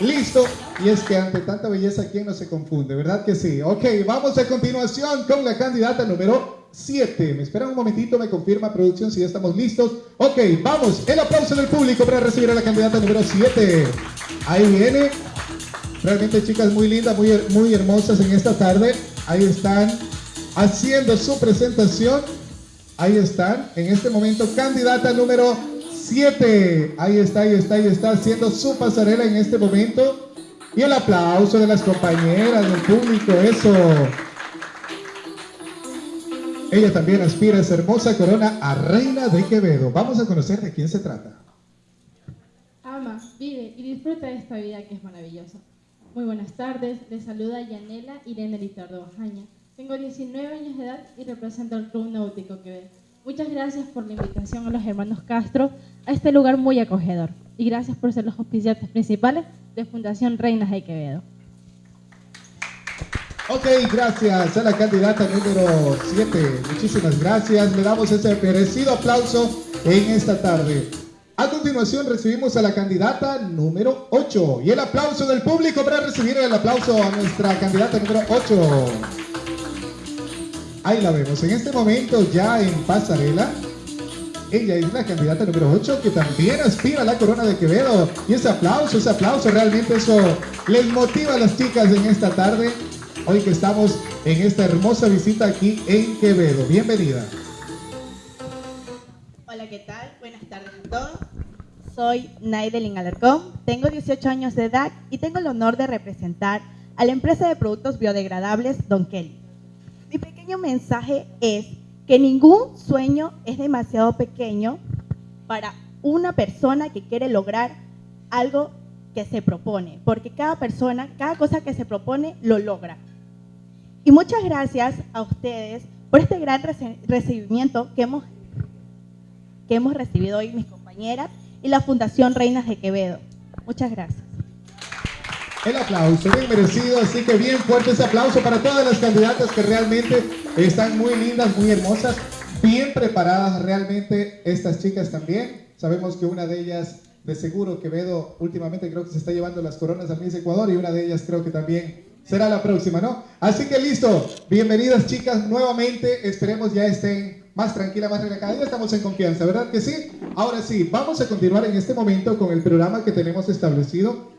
Listo, y es que ante tanta belleza, ¿quién no se confunde? ¿Verdad que sí? Ok, vamos a continuación con la candidata número 7. Me esperan un momentito, me confirma producción si ya estamos listos. Ok, vamos, el aplauso del público para recibir a la candidata número 7. Ahí viene. Realmente chicas muy lindas, muy, muy hermosas en esta tarde. Ahí están haciendo su presentación. Ahí están, en este momento, candidata número 7. Ahí está, ahí está, ahí está, haciendo su pasarela en este momento. Y el aplauso de las compañeras, del público, eso. Ella también aspira esa hermosa corona a Reina de Quevedo. Vamos a conocer de quién se trata. Ama, vive y disfruta de esta vida que es maravillosa. Muy buenas tardes, les saluda Yanela Irene Litardo Bajaña tengo 19 años de edad y represento al Club Náutico Quevedo. Muchas gracias por la invitación a los hermanos Castro a este lugar muy acogedor. Y gracias por ser los auspiciantes principales de Fundación Reinas de Quevedo. Ok, gracias a la candidata número 7. Muchísimas gracias. Le damos ese merecido aplauso en esta tarde. A continuación recibimos a la candidata número 8. Y el aplauso del público para recibir el aplauso a nuestra candidata número 8. Ahí la vemos. En este momento ya en pasarela. Ella es la candidata número 8 que también aspira a la corona de Quevedo. Y ese aplauso, ese aplauso, realmente eso les motiva a las chicas en esta tarde. Hoy que estamos en esta hermosa visita aquí en Quevedo. Bienvenida. Hola, ¿qué tal? Buenas tardes a todos. Soy Naidelin Alarcón, tengo 18 años de edad y tengo el honor de representar a la empresa de productos biodegradables Don Kelly. Mi pequeño mensaje es que ningún sueño es demasiado pequeño para una persona que quiere lograr algo que se propone, porque cada persona, cada cosa que se propone, lo logra. Y muchas gracias a ustedes por este gran recibimiento que hemos, que hemos recibido hoy mis compañeras y la Fundación Reinas de Quevedo. Muchas gracias. El aplauso, bien merecido, así que bien fuerte ese aplauso para todas las candidatas que realmente están muy lindas, muy hermosas, bien preparadas realmente estas chicas también. Sabemos que una de ellas, de seguro, Quevedo, últimamente creo que se está llevando las coronas a Miss Ecuador y una de ellas creo que también será la próxima, ¿no? Así que listo, bienvenidas chicas nuevamente, esperemos ya estén más tranquila, más relajada, ya estamos en confianza, ¿verdad que sí? Ahora sí, vamos a continuar en este momento con el programa que tenemos establecido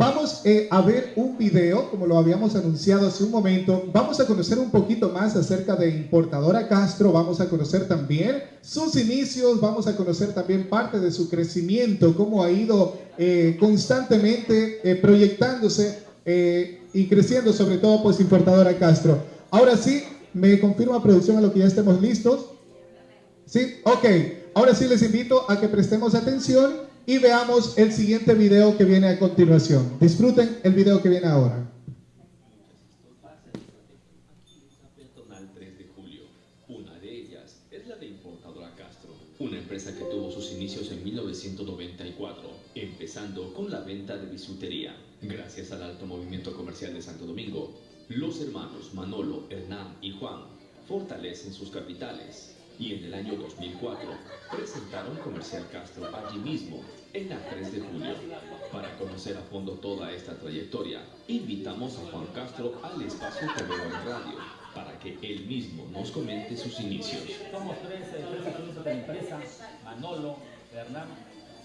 Vamos eh, a ver un video, como lo habíamos anunciado hace un momento. Vamos a conocer un poquito más acerca de Importadora Castro. Vamos a conocer también sus inicios. Vamos a conocer también parte de su crecimiento, cómo ha ido eh, constantemente eh, proyectándose y creciendo, sobre todo, pues Importadora Castro. Ahora sí, me confirma producción a lo que ya estemos listos. ¿Sí? Ok. Ahora sí les invito a que prestemos atención y veamos el siguiente video que viene a continuación. Disfruten el video que viene ahora. peatonal 3 de julio. Una de ellas es la de Importadora Castro, una empresa que tuvo sus inicios en 1994, empezando con la venta de bisutería. Gracias al alto movimiento comercial de Santo Domingo, los hermanos Manolo, Hernán y Juan fortalecen sus capitales y en el año 2004 presentaron Comercial Castro allí mismo, en la 3 de julio. Para conocer a fondo toda esta trayectoria, invitamos a Juan Castro al espacio en radio para que él mismo nos comente sus inicios. Somos tres, tres de la empresa, Manolo, Hernán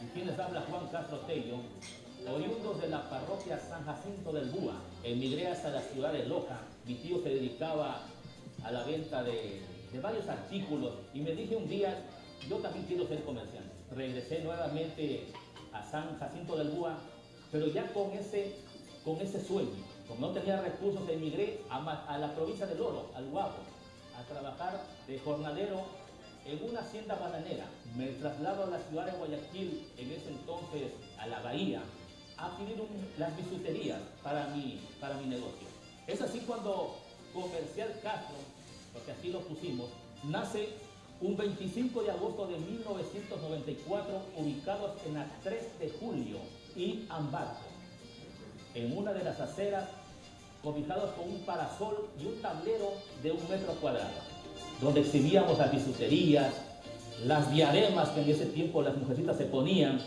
y quienes habla Juan Castro Tello, oriundos de la parroquia San Jacinto del Búa. Emigré hasta la ciudad de Loja. Mi tío se dedicaba a la venta de, varios artículos y me dije un día, yo también quiero ser comerciante. Regresé nuevamente a San Jacinto del Búa, pero ya con ese, con ese sueño. Como no tenía recursos, emigré a, la provincia del Oro, al Guapo, a trabajar de jornalero en una hacienda bananera. Me traslado a la ciudad de Guayaquil, en ese entonces a la bahía, adquirir un- las bisuterías para mi, para mi negocio. Es así cuando Comercial Castro, porque así lo pusimos, nace un 25 de agosto de 1994, ubicados en la 3 de julio y Ambato, en una de las aceras, cobijados con un parasol y un tablero de un metro cuadrado, donde exhibíamos las bisuterías, las diademas que en ese tiempo las mujercitas se ponían,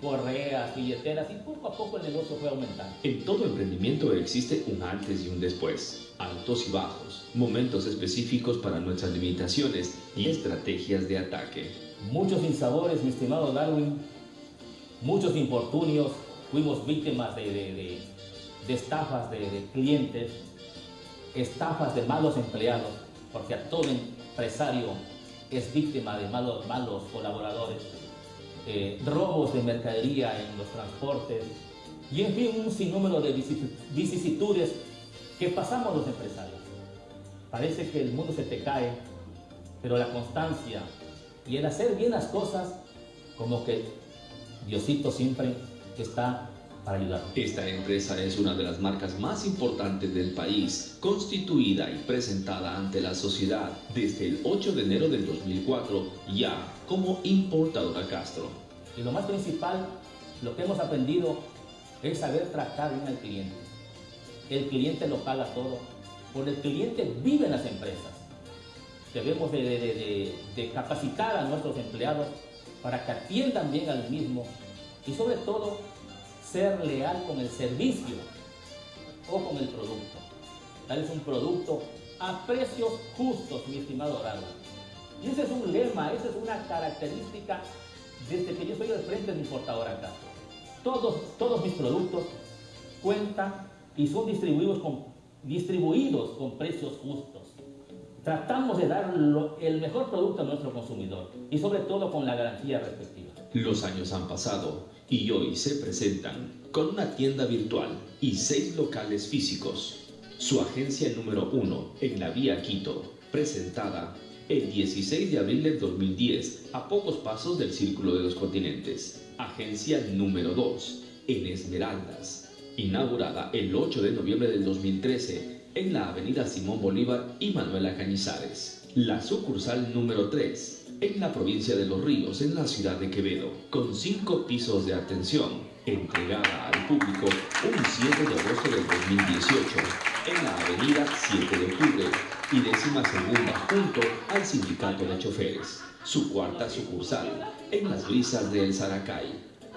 correas, billeteras, y poco a poco el negocio fue aumentando. En todo emprendimiento existe un antes y un después, altos y bajos, momentos específicos para nuestras limitaciones y estrategias de ataque. Muchos insabores, mi estimado Darwin, muchos infortunios, fuimos víctimas de, de- de- de estafas de, de clientes, estafas de malos empleados, porque a todo empresario es víctima de malos, malos colaboradores, eh, robos de mercadería en los transportes y en fin un sinnúmero de vicis- vicisitudes que pasamos los empresarios. Parece que el mundo se te cae, pero la constancia y el hacer bien las cosas, como que Diosito siempre está para ayudar. Esta empresa es una de las marcas más importantes del país, constituida y presentada ante la sociedad desde el 8 de enero del 2004, ya como importadora Castro. Y lo más principal, lo que hemos aprendido es saber tratar bien al cliente. El cliente lo paga todo, por el cliente viven las empresas. Debemos de, capacitar a nuestros empleados para que atiendan bien al mismo y sobre todo ser leal con el servicio o con el producto. Darles un producto a precios justos, mi estimado Dorado. Y ese es un lema, esa es una característica desde que yo estoy al frente de mi importadora acá. Todos, todos mis productos cuentan y son distribuidos con, distribuidos con precios justos. Tratamos de dar lo- el mejor producto a nuestro consumidor y sobre todo con la garantía respectiva. Los años han pasado y hoy se presentan con una tienda virtual y seis locales físicos. Su agencia número uno en la vía Quito, presentada el 16 de abril del 2010 a pocos pasos del Círculo de los Continentes. Agencia número 2 en Esmeraldas, inaugurada el 8 de noviembre del 2013 en la avenida Simón Bolívar y Manuela Cañizares. La sucursal número 3 en la provincia de Los Ríos, en la ciudad de Quevedo, con cinco pisos de atención, entregada al público un 7 de agosto del 2018, en la avenida 7 de octubre y décima segunda junto al sindicato de choferes. Su cuarta sucursal, en las brisas del Saracay,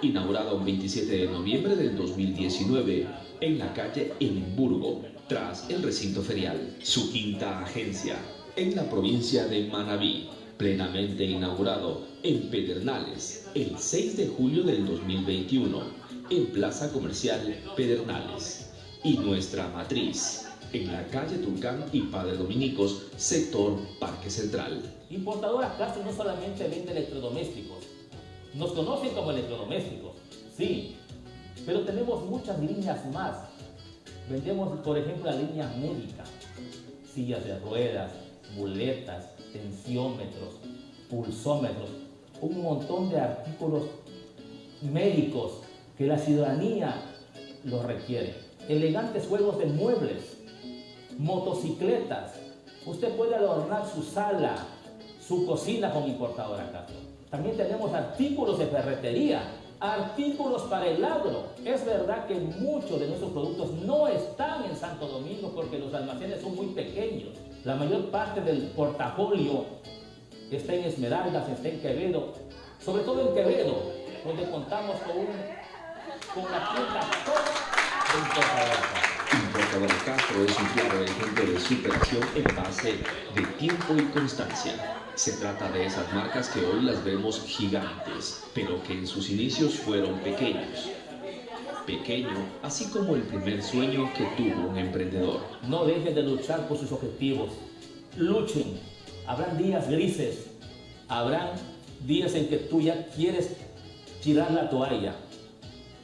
inaugurada un 27 de noviembre del 2019 en la calle Enimburgo, tras el recinto ferial. Su quinta agencia, en la provincia de Manabí, plenamente inaugurado en Pedernales el 6 de julio del 2021 en Plaza Comercial Pedernales. Y nuestra matriz, en la calle Tulcán y Padre Dominicos, sector Parque Central. Importadora Castro no solamente vende electrodomésticos, nos conocen como electrodomésticos, sí, pero tenemos muchas líneas más. Vendemos, por ejemplo, la línea médica, sillas de ruedas, muletas, tensiómetros, pulsómetros, un montón de artículos médicos que la ciudadanía los requiere. Elegantes juegos de muebles, motocicletas. Usted puede adornar su sala, su cocina con importadora Castro. También tenemos artículos de ferretería, artículos para el agro. Es verdad que muchos de nuestros productos no están en Santo Domingo porque los almacenes son muy pequeños. La mayor parte del portafolio está en Esmeraldas, está en Quevedo, sobre todo en Quevedo, donde contamos con, un, con una tienda toda Castro es un claro ejemplo de superación en base de tiempo y constancia. Se trata de esas marcas que hoy las vemos gigantes, pero que en sus inicios fueron pequeños. Pequeño, así como el primer sueño que tuvo un emprendedor. No dejen de luchar por sus objetivos. Luchen. Habrán días grises. Habrán días en que tú ya quieres tirar la toalla.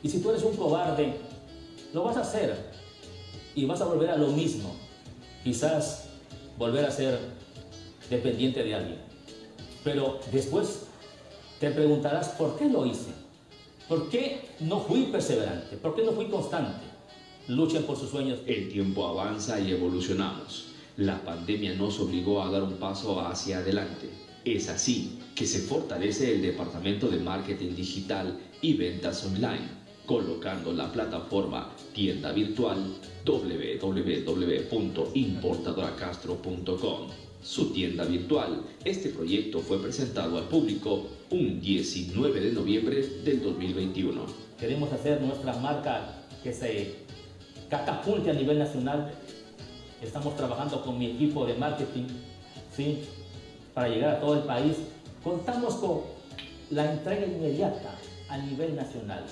Y si tú eres un cobarde, lo vas a hacer. Y vas a volver a lo mismo. Quizás volver a ser dependiente de alguien. Pero después te preguntarás por qué lo hice. ¿Por qué no fui perseverante? ¿Por qué no fui constante? Luchen por sus sueños. El tiempo avanza y evolucionamos. La pandemia nos obligó a dar un paso hacia adelante. Es así que se fortalece el departamento de marketing digital y ventas online, colocando la plataforma tienda virtual www.importadoracastro.com su tienda virtual. Este proyecto fue presentado al público un 19 de noviembre del 2021. Queremos hacer nuestra marca que se catapulte a nivel nacional. Estamos trabajando con mi equipo de marketing ¿sí? para llegar a todo el país. Contamos con la entrega inmediata a nivel nacional.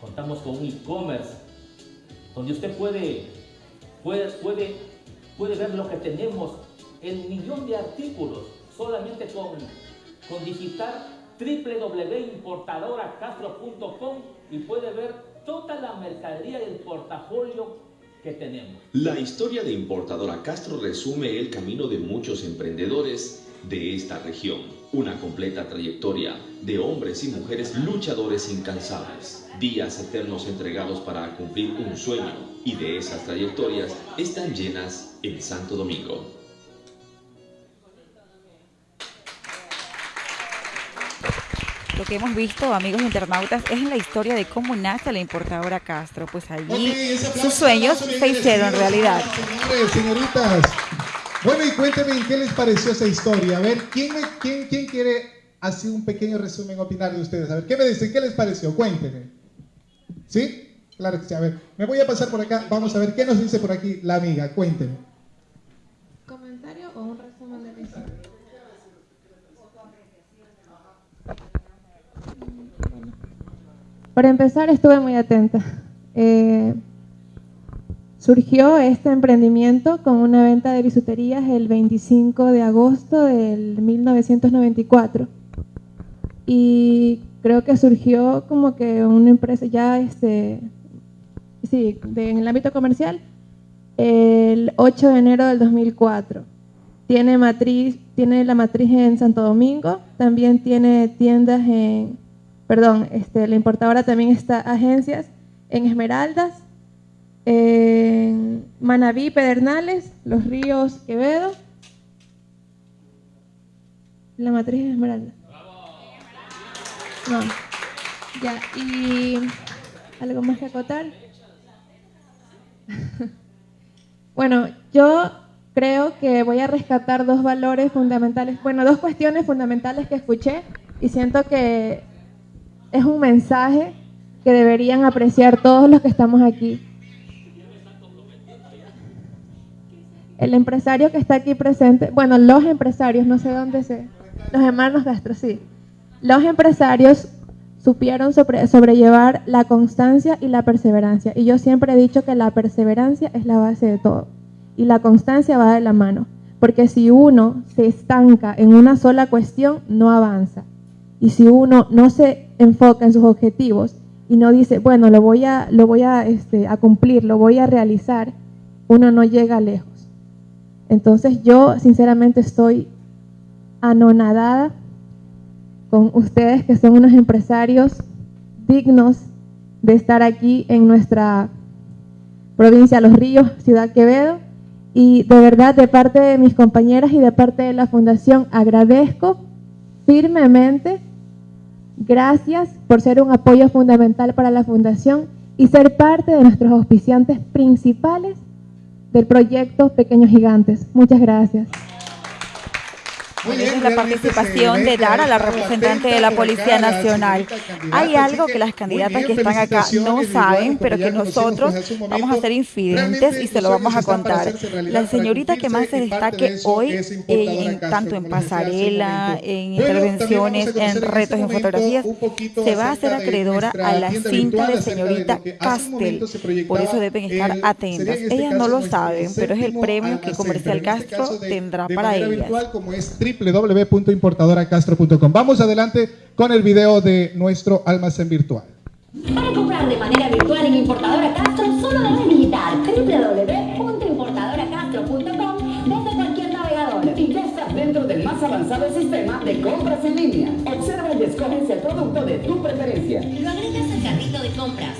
Contamos con un e-commerce donde usted puede, puede, puede, puede ver lo que tenemos el millón de artículos solamente con, con digitar www.importadoracastro.com y puede ver toda la mercadería y el portafolio que tenemos. La historia de Importadora Castro resume el camino de muchos emprendedores de esta región. Una completa trayectoria de hombres y mujeres luchadores incansables. Días eternos entregados para cumplir un sueño y de esas trayectorias están llenas en Santo Domingo. lo que hemos visto, amigos internautas, es la historia de cómo nace la importadora Castro. Pues allí sus sueños se hicieron realidad. Señores, señoritas. Bueno, y cuéntenme qué les pareció esa historia. A ver, ¿quién, quién, quién quiere hacer un pequeño resumen, opinar de ustedes? A ver, ¿qué me dicen? ¿Qué les pareció? Cuéntenme. ¿Sí? Claro que sí. A ver, me voy a pasar por acá. Vamos a ver qué nos dice por aquí la amiga. Cuéntenme. ¿Comentario o un resumen de la historia? Para empezar, estuve muy atenta. Eh, surgió este emprendimiento con una venta de bisuterías el 25 de agosto del 1994. Y creo que surgió como que una empresa ya, este, sí, en el ámbito comercial, el 8 de enero del 2004. Tiene, matriz, tiene la matriz en Santo Domingo, también tiene tiendas en perdón, este, la importadora también está agencias en Esmeraldas, en Manabí, Pedernales, Los Ríos, Quevedo. La matriz de Esmeraldas. No. Ya, y algo más que acotar. bueno, yo creo que voy a rescatar dos valores fundamentales, bueno, dos cuestiones fundamentales que escuché y siento que es un mensaje que deberían apreciar todos los que estamos aquí. El empresario que está aquí presente, bueno, los empresarios, no sé dónde se, los hermanos Castro, sí. Los empresarios supieron sobrellevar la constancia y la perseverancia. Y yo siempre he dicho que la perseverancia es la base de todo. Y la constancia va de la mano. Porque si uno se estanca en una sola cuestión, no avanza. Y si uno no se enfoca en sus objetivos y no dice, bueno, lo voy a, lo voy a, este, a cumplir, lo voy a realizar, uno no llega lejos. Entonces yo sinceramente estoy anonadada con ustedes que son unos empresarios dignos de estar aquí en nuestra provincia Los Ríos, Ciudad Quevedo. Y de verdad, de parte de mis compañeras y de parte de la Fundación, agradezco firmemente Gracias por ser un apoyo fundamental para la Fundación y ser parte de nuestros auspiciantes principales del proyecto Pequeños Gigantes. Muchas gracias. Muy bien, la participación de Dara, la representante de la Policía Nacional. Hay algo que las candidatas que están acá no saben, pero que nosotros vamos a ser infidentes y se lo vamos a contar. La señorita que más se destaque hoy, en, tanto en pasarela, en intervenciones, en retos, en fotografías, se va a hacer acreedora a la cinta de señorita Castel. Por eso deben estar atentas. Ellas no lo saben, pero es el premio que Comercial Castro tendrá para ellas www.importadoracastro.com. Vamos adelante con el video de nuestro almacén virtual. Para comprar de manera virtual en Importadora Castro, solo debes visitar www.importadoracastro.com desde cualquier navegador. Y ya estás dentro del más avanzado sistema de compras en línea. Observa y escoges el producto de tu preferencia. Lo agregas al carrito de compras,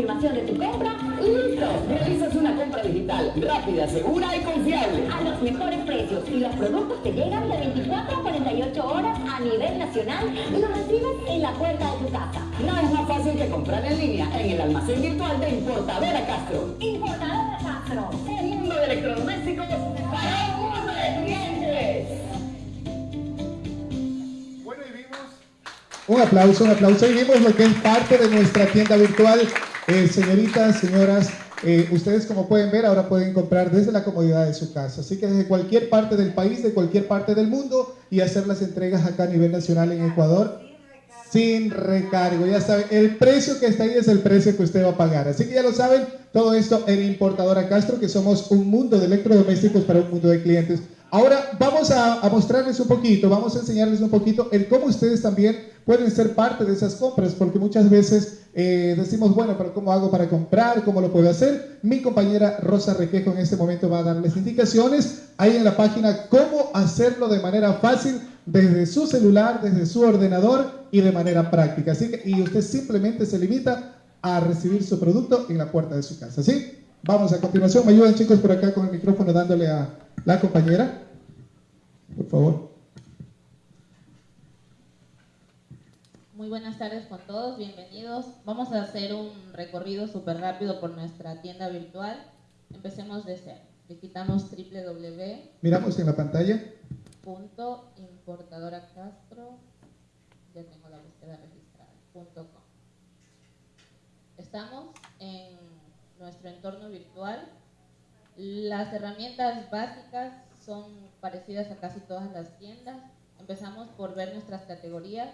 confirmación de tu compra listo. Realizas una compra digital rápida, segura y confiable. A los mejores precios y los productos te llegan de 24 a 48 horas a nivel nacional y los recibes en la puerta de tu casa. Nada es más fácil que comprar en línea en el almacén virtual de Importadora Castro. Importadora Castro. Un mundo de electrodomésticos para un mundo de clientes. Un aplauso, un aplauso. Y vimos lo que es parte de nuestra tienda virtual. Eh, señoritas, señoras, eh, ustedes como pueden ver ahora pueden comprar desde la comodidad de su casa. Así que desde cualquier parte del país, de cualquier parte del mundo y hacer las entregas acá a nivel nacional en Ecuador sin recargo. Ya saben, el precio que está ahí es el precio que usted va a pagar. Así que ya lo saben, todo esto en Importadora Castro, que somos un mundo de electrodomésticos para un mundo de clientes. Ahora vamos a, mostrarles un poquito, vamos a enseñarles un poquito el cómo ustedes también pueden ser parte de esas compras, porque muchas veces eh, decimos, bueno, pero ¿cómo hago para comprar? ¿Cómo lo puedo hacer? Mi compañera Rosa Requejo en este momento va a darles indicaciones ahí en la página cómo hacerlo de manera fácil desde su celular, desde su ordenador y de manera práctica. Así que, y usted simplemente se limita a recibir su producto en la puerta de su casa, ¿sí? Vamos a continuación, me ayudan chicos por acá con el micrófono dándole a la compañera, por favor. Muy buenas tardes con todos, bienvenidos. Vamos a hacer un recorrido súper rápido por nuestra tienda virtual. Empecemos de cero. Visitamos www. Miramos en la pantalla. Punto importadora Castro. Ya tengo la búsqueda registrada. Punto com. Estamos en nuestro entorno virtual. Las herramientas básicas son parecidas a casi todas las tiendas. Empezamos por ver nuestras categorías.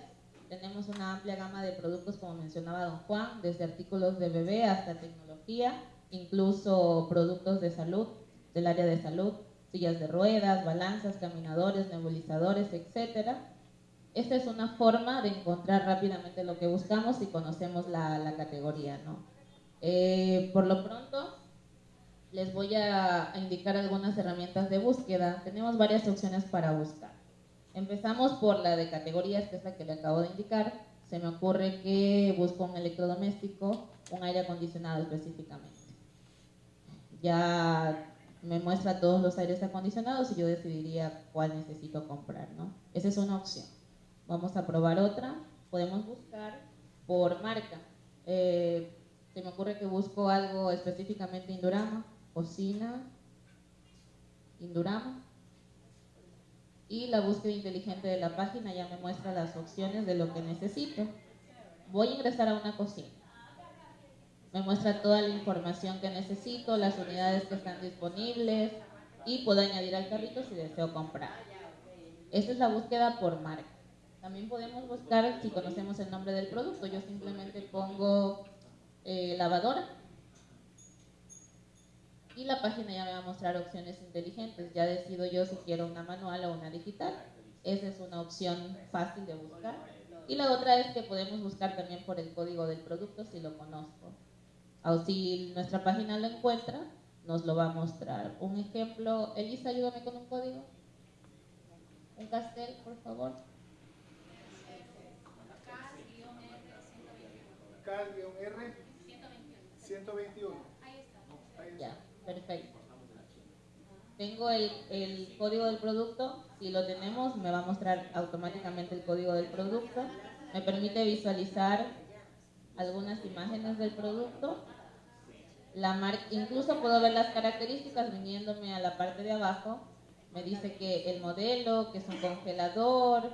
Tenemos una amplia gama de productos, como mencionaba don Juan, desde artículos de bebé hasta tecnología, incluso productos de salud, del área de salud, sillas de ruedas, balanzas, caminadores, nebulizadores, etc. Esta es una forma de encontrar rápidamente lo que buscamos si conocemos la, la categoría. ¿no? Eh, por lo pronto, les voy a, indicar algunas herramientas de búsqueda. Tenemos varias opciones para buscar. Empezamos por la de categorías, que es la que le acabo de indicar. Se me ocurre que busco un electrodoméstico, un aire acondicionado específicamente. Ya me muestra todos los aires acondicionados y yo decidiría cuál necesito comprar, ¿no? Esa es una opción. Vamos a probar otra. Podemos buscar por marca. Eh, se me ocurre que busco algo específicamente Indurama, cocina, Indurama, y la búsqueda inteligente de la página ya me muestra las opciones de lo que necesito. Voy a ingresar a una cocina. Me muestra toda la información que necesito, las unidades que están disponibles y puedo añadir al carrito si deseo comprar. Esta es la búsqueda por marca. También podemos buscar si conocemos el nombre del producto. Yo simplemente pongo eh, lavadora y la página ya me va a mostrar opciones inteligentes. Ya decido yo si quiero una manual o una digital. Esa es una opción fácil de buscar. Y la otra es que podemos buscar también por el código del producto si lo conozco. O si nuestra página lo encuentra, nos lo va a mostrar. Un ejemplo, Elisa, ayúdame con un código. Un castel, por favor. K-R 121. Perfecto. Tengo el, el código del producto, si lo tenemos me va a mostrar automáticamente el código del producto. Me permite visualizar algunas imágenes del producto. La incluso puedo ver las características viniéndome a la parte de abajo. Me dice que el modelo, que es un congelador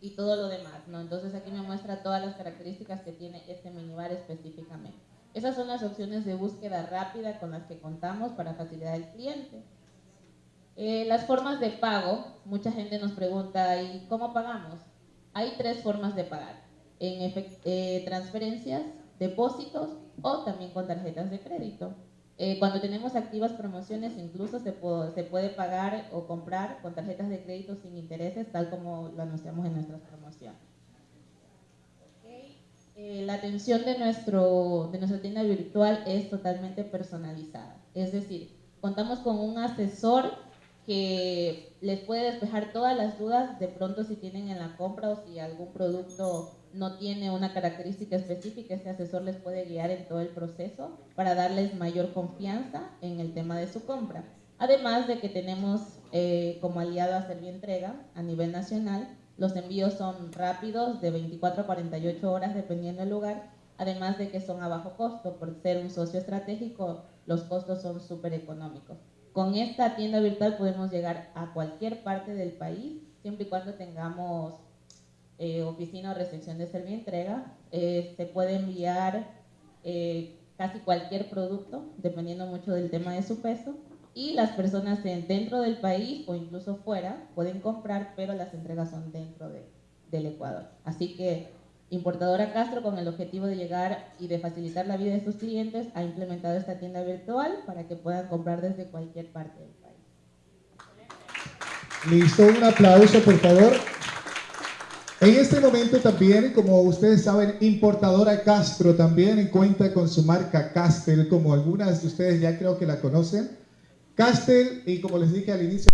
y todo lo demás. ¿no? Entonces aquí me muestra todas las características que tiene este minibar específicamente. Esas son las opciones de búsqueda rápida con las que contamos para facilitar al cliente. Eh, las formas de pago, mucha gente nos pregunta, ¿y cómo pagamos? Hay tres formas de pagar, en eh, transferencias, depósitos o también con tarjetas de crédito. Eh, cuando tenemos activas promociones, incluso se, se, puede pagar o comprar con tarjetas de crédito sin intereses, tal como lo anunciamos en nuestras promociones. Eh, la atención de, nuestro, de nuestra tienda virtual es totalmente personalizada. Es decir, contamos con un asesor que les puede despejar todas las dudas de pronto si tienen en la compra o si algún producto no tiene una característica específica, este asesor les puede guiar en todo el proceso para darles mayor confianza en el tema de su compra. Además de que tenemos eh, como aliado a Servientrega a nivel nacional, los envíos son rápidos, de 24 a 48 horas dependiendo del lugar, además de que son a bajo costo. Por ser un socio estratégico, los costos son súper económicos. Con esta tienda virtual podemos llegar a cualquier parte del país, siempre y cuando tengamos eh, oficina o recepción de servientrega. Eh, se puede enviar eh, casi cualquier producto, dependiendo mucho del tema de su peso y las personas dentro del país o incluso fuera pueden comprar, pero las entregas son dentro de, del Ecuador. Así que Importadora Castro, con el objetivo de llegar y de facilitar la vida de sus clientes, ha implementado esta tienda virtual para que puedan comprar desde cualquier parte del país. Listo, un aplauso por favor. En este momento también, como ustedes saben, Importadora Castro también cuenta con su marca Castel, como algunas de ustedes ya creo que la conocen. Castel, y como les dije al inicio,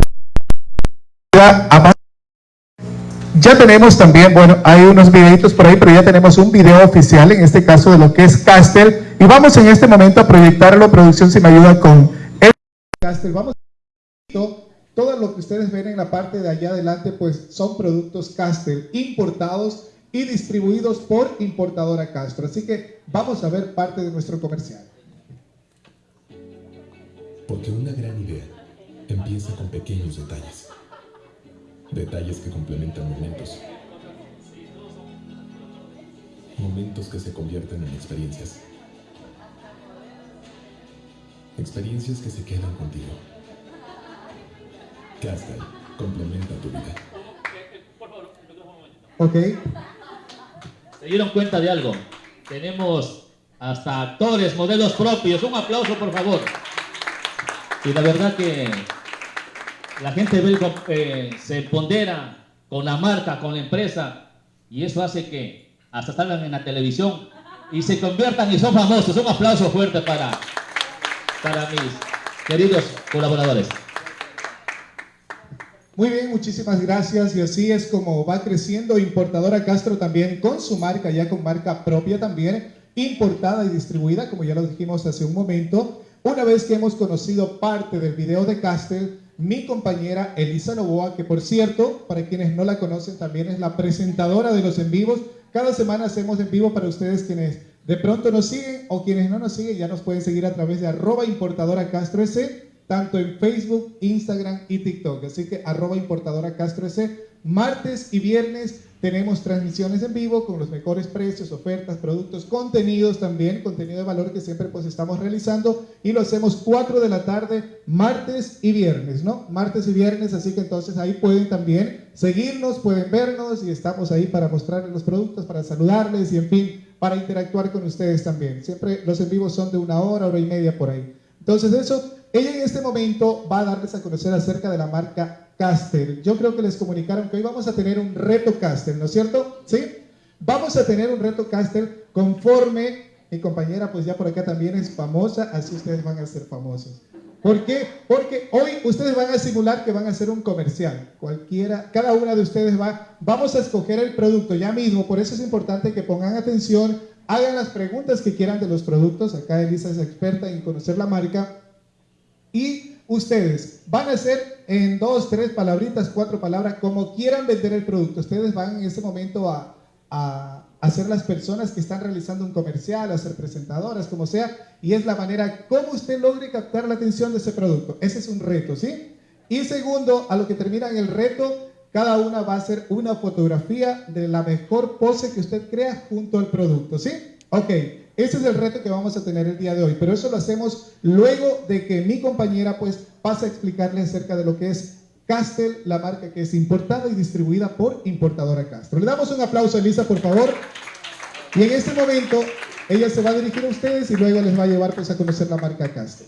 ya tenemos también, bueno, hay unos videitos por ahí, pero ya tenemos un video oficial, en este caso de lo que es Castel, y vamos en este momento a proyectarlo, producción, si me ayuda con el Castel, vamos todo lo que ustedes ven en la parte de allá adelante, pues son productos Castel importados y distribuidos por importadora Castro. Así que vamos a ver parte de nuestro comercial. Porque una gran idea empieza con pequeños detalles. Detalles que complementan momentos. Momentos que se convierten en experiencias. Experiencias que se quedan contigo. Castel complementa tu vida. Ok. ¿Se dieron cuenta de algo? Tenemos hasta actores, modelos propios. Un aplauso, por favor. Y la verdad que la gente eh, se pondera con la marca, con la empresa, y eso hace que hasta salgan en la televisión y se conviertan y son famosos. Un aplauso fuerte para, para mis queridos colaboradores. Muy bien, muchísimas gracias. Y así es como va creciendo Importadora Castro también con su marca, ya con marca propia también, importada y distribuida, como ya lo dijimos hace un momento. Una vez que hemos conocido parte del video de Castel, mi compañera Elisa Novoa, que por cierto, para quienes no la conocen, también es la presentadora de los en vivos. Cada semana hacemos en vivo para ustedes quienes de pronto nos siguen o quienes no nos siguen, ya nos pueden seguir a través de arroba importadora Castro S, tanto en Facebook, Instagram y TikTok. Así que arroba importadora Castro S, martes y viernes tenemos transmisiones en vivo con los mejores precios, ofertas, productos, contenidos también, contenido de valor que siempre pues estamos realizando y lo hacemos 4 de la tarde, martes y viernes, ¿no? Martes y viernes, así que entonces ahí pueden también seguirnos, pueden vernos y estamos ahí para mostrarles los productos, para saludarles y en fin, para interactuar con ustedes también. Siempre los en vivos son de una hora, hora y media por ahí. Entonces eso, ella en este momento va a darles a conocer acerca de la marca Caster. Yo creo que les comunicaron que hoy vamos a tener un reto Caster, ¿no es cierto? ¿Sí? Vamos a tener un reto Caster conforme mi compañera pues ya por acá también es famosa, así ustedes van a ser famosos. ¿Por qué? Porque hoy ustedes van a simular que van a hacer un comercial. Cualquiera, cada una de ustedes va, vamos a escoger el producto ya mismo, por eso es importante que pongan atención, hagan las preguntas que quieran de los productos. Acá Elisa es experta en conocer la marca Y ustedes van a hacer en dos, tres palabritas, cuatro palabras, como quieran vender el producto. Ustedes van en ese momento a, a, a ser las personas que están realizando un comercial, a ser presentadoras, como sea, y es la manera como usted logre captar la atención de ese producto. Ese es un reto, ¿sí? Y segundo, a lo que termina el reto, cada una va a hacer una fotografía de la mejor pose que usted crea junto al producto, ¿sí? Ok, ese es el reto que vamos a tener el día de hoy, pero eso lo hacemos luego de que mi compañera pues pase a explicarle acerca de lo que es Castel, la marca que es importada y distribuida por Importadora Castro. Le damos un aplauso a Elisa, por favor. Y en este momento ella se va a dirigir a ustedes y luego les va a llevar pues a conocer la marca Castel.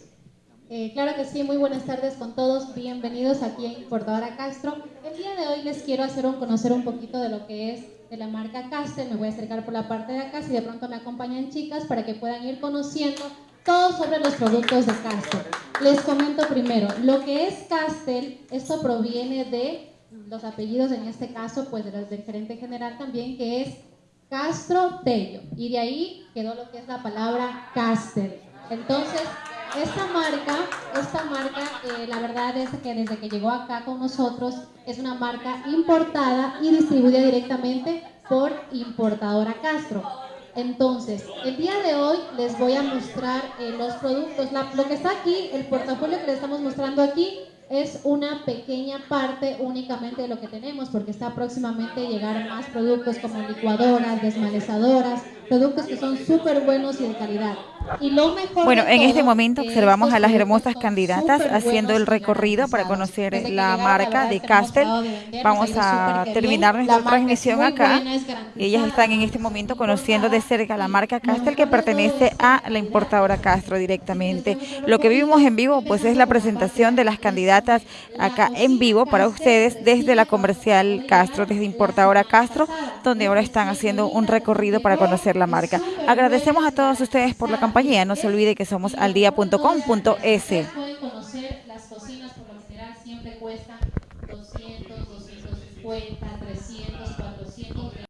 Eh, claro que sí, muy buenas tardes con todos, bienvenidos aquí en Importadora Castro. El día de hoy les quiero hacer un, conocer un poquito de lo que es de la marca Castel, me voy a acercar por la parte de acá, si de pronto me acompañan chicas para que puedan ir conociendo todo sobre los productos de Castel. Les comento primero, lo que es Castel, esto proviene de los apellidos, en este caso, pues de los del gerente general también, que es Castro Tello, y de ahí quedó lo que es la palabra Castel. Entonces, esta marca, esta marca, eh, la verdad es que desde que llegó acá con nosotros es una marca importada y distribuida directamente por Importadora Castro. Entonces, el día de hoy les voy a mostrar eh, los productos. Lo que está aquí, el portafolio que les estamos mostrando aquí, es una pequeña parte únicamente de lo que tenemos, porque está próximamente llegar más productos como licuadoras, desmalezadoras, productos que son súper buenos y de calidad. Y lo mejor Bueno, en este momento observamos a las hermosas candidatas haciendo el recorrido para conocer la marca de Castel. Vamos a terminar nuestra transmisión acá. Ellas están en este momento conociendo de cerca la marca Castel que pertenece a la importadora Castro directamente. Lo que vivimos en vivo pues es la presentación de las candidatas acá en vivo para ustedes desde la comercial Castro, desde importadora Castro, donde ahora están haciendo un recorrido para conocer la marca. Agradecemos a todos ustedes por la compañía. No se olvide que somos aldia.com.es. pueden conocer las cocinas por lo general siempre cuestan 200, 250,